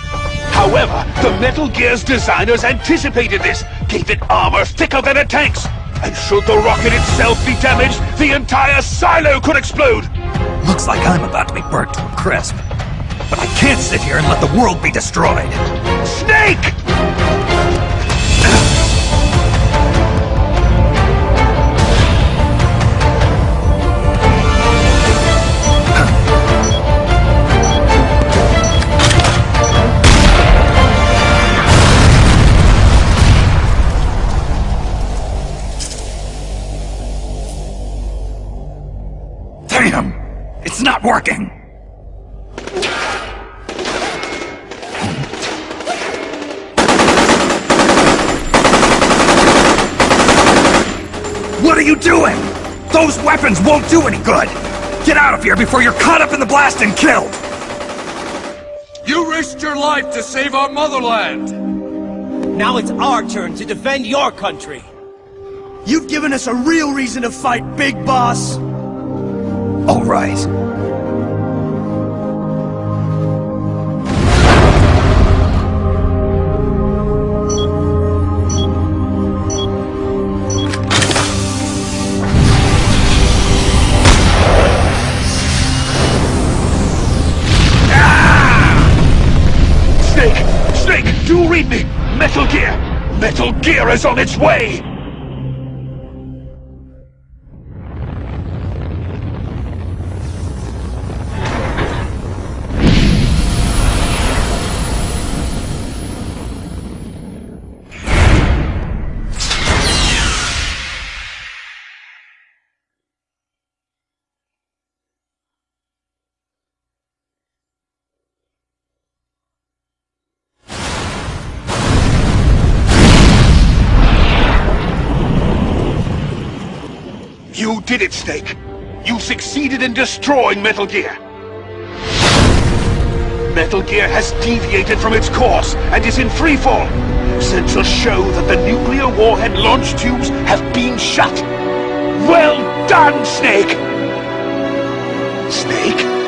[SPEAKER 5] However, the Metal Gear's designers anticipated this, gave it armor thicker than a tank's. And should the rocket itself be damaged, the entire silo could explode!
[SPEAKER 1] Looks like I'm about to be burnt to a crisp. But I can't sit here and let the world be destroyed.
[SPEAKER 5] Snake!
[SPEAKER 1] Not working! What are you doing? Those weapons won't do any good! Get out of here before you're caught up in the blast and killed!
[SPEAKER 3] You risked your life to save our motherland!
[SPEAKER 9] Now it's our turn to defend your country! You've given us a real reason to fight, Big Boss!
[SPEAKER 1] All right.
[SPEAKER 5] Metal Gear is on its way! You did it, Snake! You succeeded in destroying Metal Gear! Metal Gear has deviated from its course and is in freefall. Sensors show that the nuclear warhead launch tubes have been shut. Well done, Snake! Snake?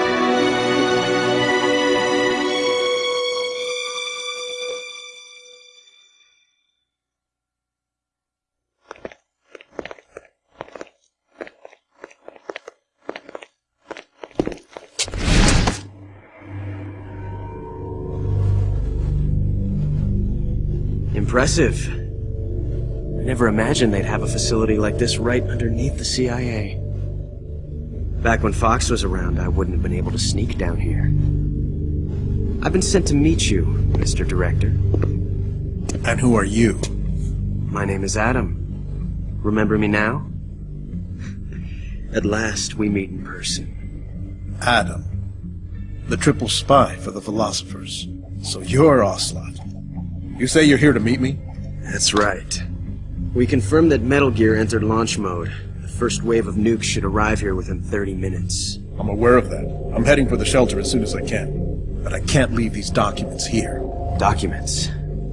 [SPEAKER 9] Impressive. I never imagined they'd have a facility like this right underneath the CIA. Back when Fox was around, I wouldn't have been able to sneak down here. I've been sent to meet you, Mr. Director.
[SPEAKER 12] And who are you?
[SPEAKER 9] My name is Adam. Remember me now? At last, we meet in person.
[SPEAKER 12] Adam. The triple spy for the philosophers. So you're Ocelot. You say you're here to meet me?
[SPEAKER 9] That's right. We confirmed that Metal Gear entered launch mode. The first wave of nukes should arrive here within 30 minutes.
[SPEAKER 12] I'm aware of that. I'm heading for the shelter as soon as I can. But I can't leave these documents here.
[SPEAKER 9] Documents?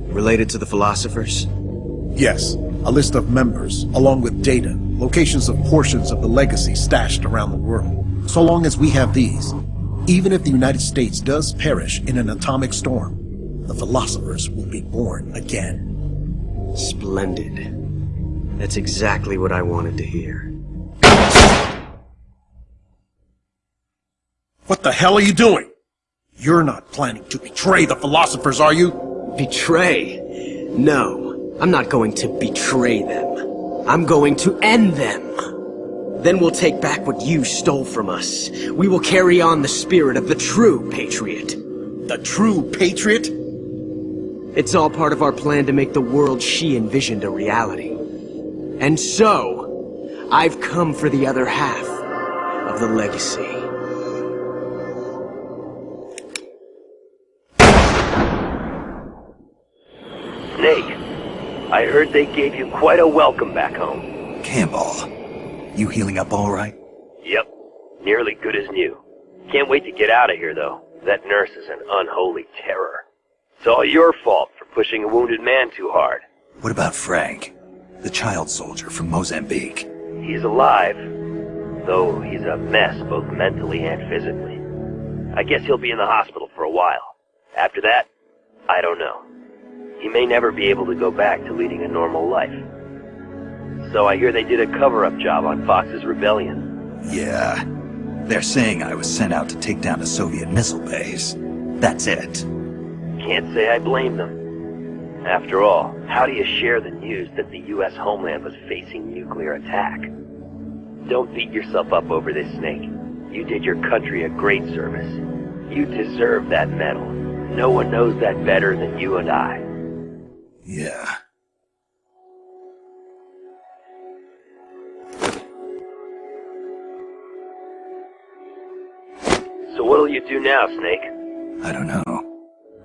[SPEAKER 9] Related to the philosophers?
[SPEAKER 12] Yes. A list of members, along with data, locations of portions of the legacy stashed around the world. So long as we have these, even if the United States does perish in an atomic storm, the philosophers will be born again.
[SPEAKER 9] Splendid. That's exactly what I wanted to hear.
[SPEAKER 12] What the hell are you doing? You're not planning to betray the philosophers, are you?
[SPEAKER 9] Betray? No, I'm not going to betray them. I'm going to end them. Then we'll take back what you stole from us. We will carry on the spirit of the true patriot.
[SPEAKER 12] The true patriot?
[SPEAKER 9] It's all part of our plan to make the world she envisioned a reality. And so, I've come for the other half of the legacy.
[SPEAKER 13] Snake, I heard they gave you quite a welcome back home.
[SPEAKER 1] Campbell, you healing up all right?
[SPEAKER 13] Yep, nearly good as new. Can't wait to get out of here, though. That nurse is an unholy terror. It's all your fault for pushing a wounded man too hard.
[SPEAKER 1] What about Frank? The child soldier from Mozambique.
[SPEAKER 13] He's alive, though he's a mess both mentally and physically. I guess he'll be in the hospital for a while. After that, I don't know. He may never be able to go back to leading a normal life. So I hear they did a cover-up job on Fox's rebellion.
[SPEAKER 1] Yeah. They're saying I was sent out to take down a Soviet missile base. That's it.
[SPEAKER 13] Can't say I blame them. After all, how do you share the news that the U.S. homeland was facing nuclear attack? Don't beat yourself up over this, Snake. You did your country a great service. You deserve that medal. No one knows that better than you and I.
[SPEAKER 1] Yeah.
[SPEAKER 13] So what'll you do now, Snake?
[SPEAKER 1] I don't know.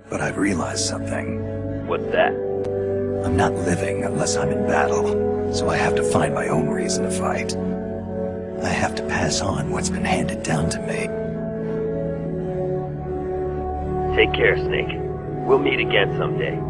[SPEAKER 1] But I've realized something.
[SPEAKER 13] What's that?
[SPEAKER 1] I'm not living unless I'm in battle, so I have to find my own reason to fight. I have to pass on what's been handed down to me.
[SPEAKER 13] Take care, Snake. We'll meet again someday.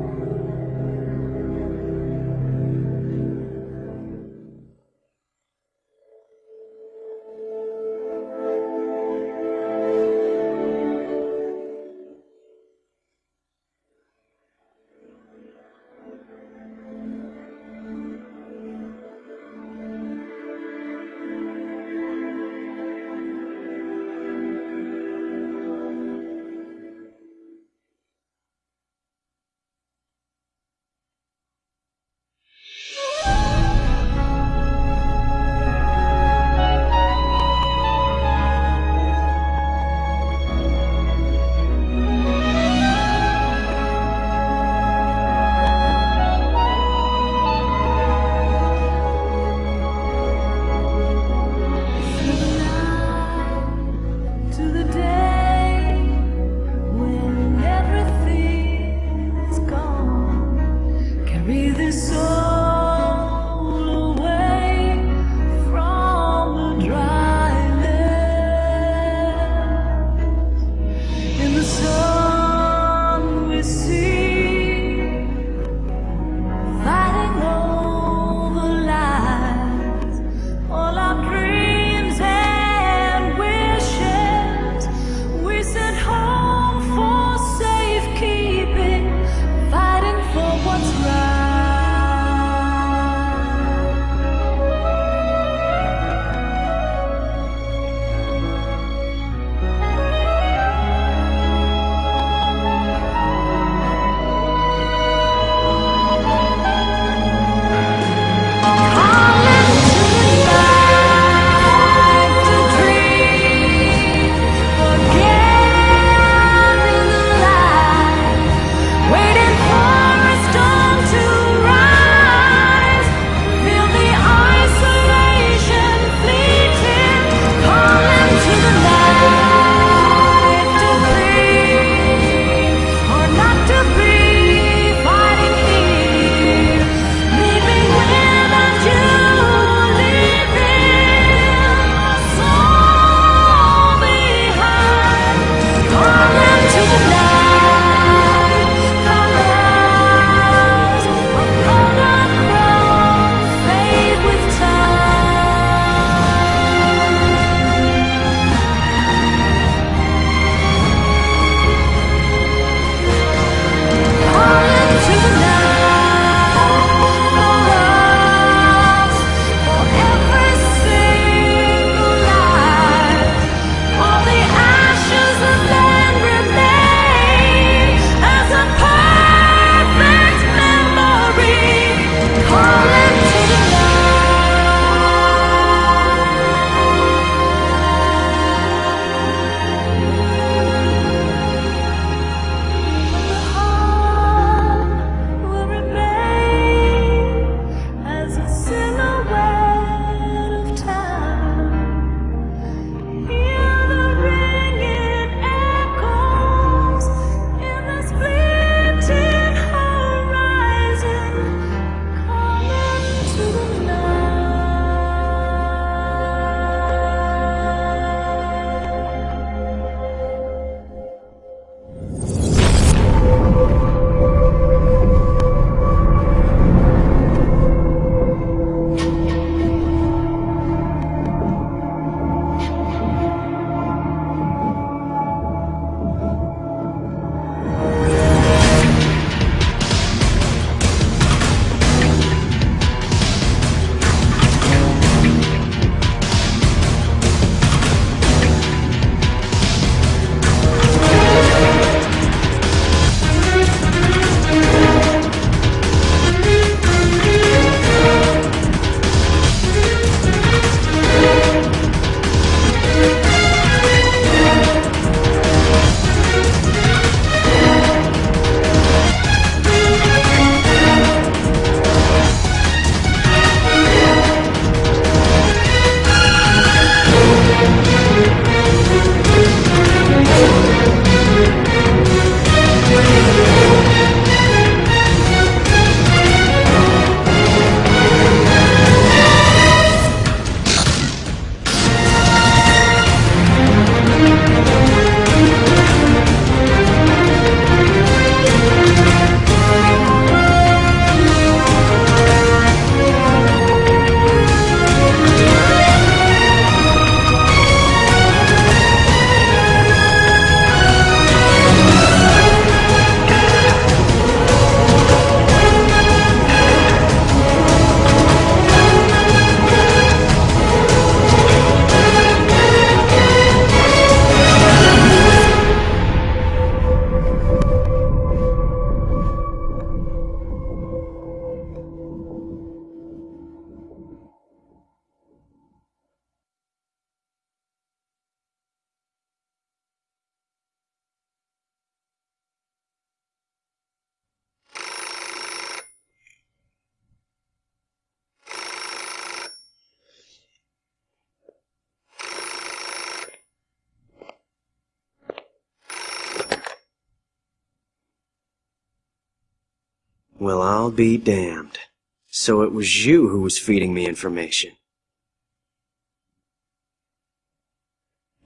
[SPEAKER 9] I'll be damned. So it was you who was feeding me information.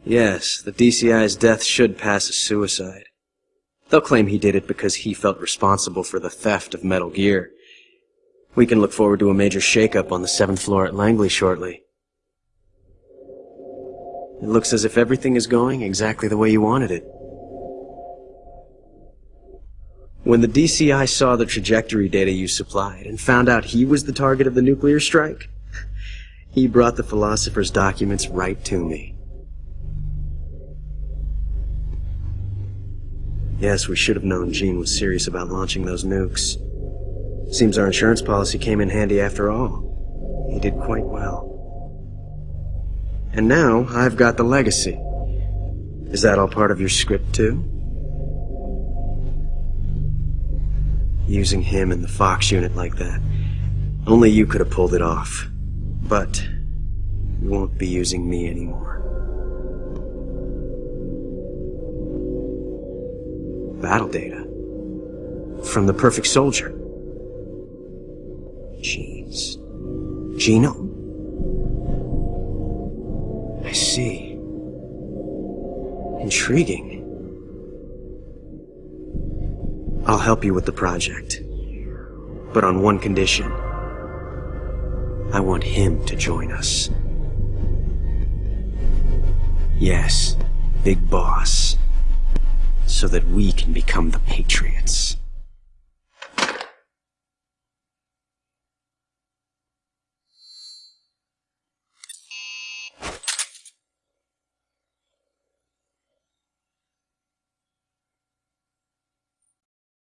[SPEAKER 9] Yes, the DCI's death should pass as suicide. They'll claim he did it because he felt responsible for the theft of Metal Gear. We can look forward to a major shakeup on the seventh floor at Langley shortly. It looks as if everything is going exactly the way you wanted it. When the DCI saw the trajectory data you supplied and found out he was the target of the nuclear strike, he brought the Philosopher's documents right to me. Yes, we should have known Gene was serious about launching those nukes. Seems our insurance policy came in handy after all. He did quite well. And now, I've got the legacy. Is that all part of your script, too? Using him and the Fox unit like that. Only you could have pulled it off. But, you won't be using me anymore. Battle data. From the Perfect Soldier. Genes. Genome? I see. Intriguing. I'll help you with the project. But on one condition. I want him to join us. Yes, Big Boss. So that we can become the Patriots.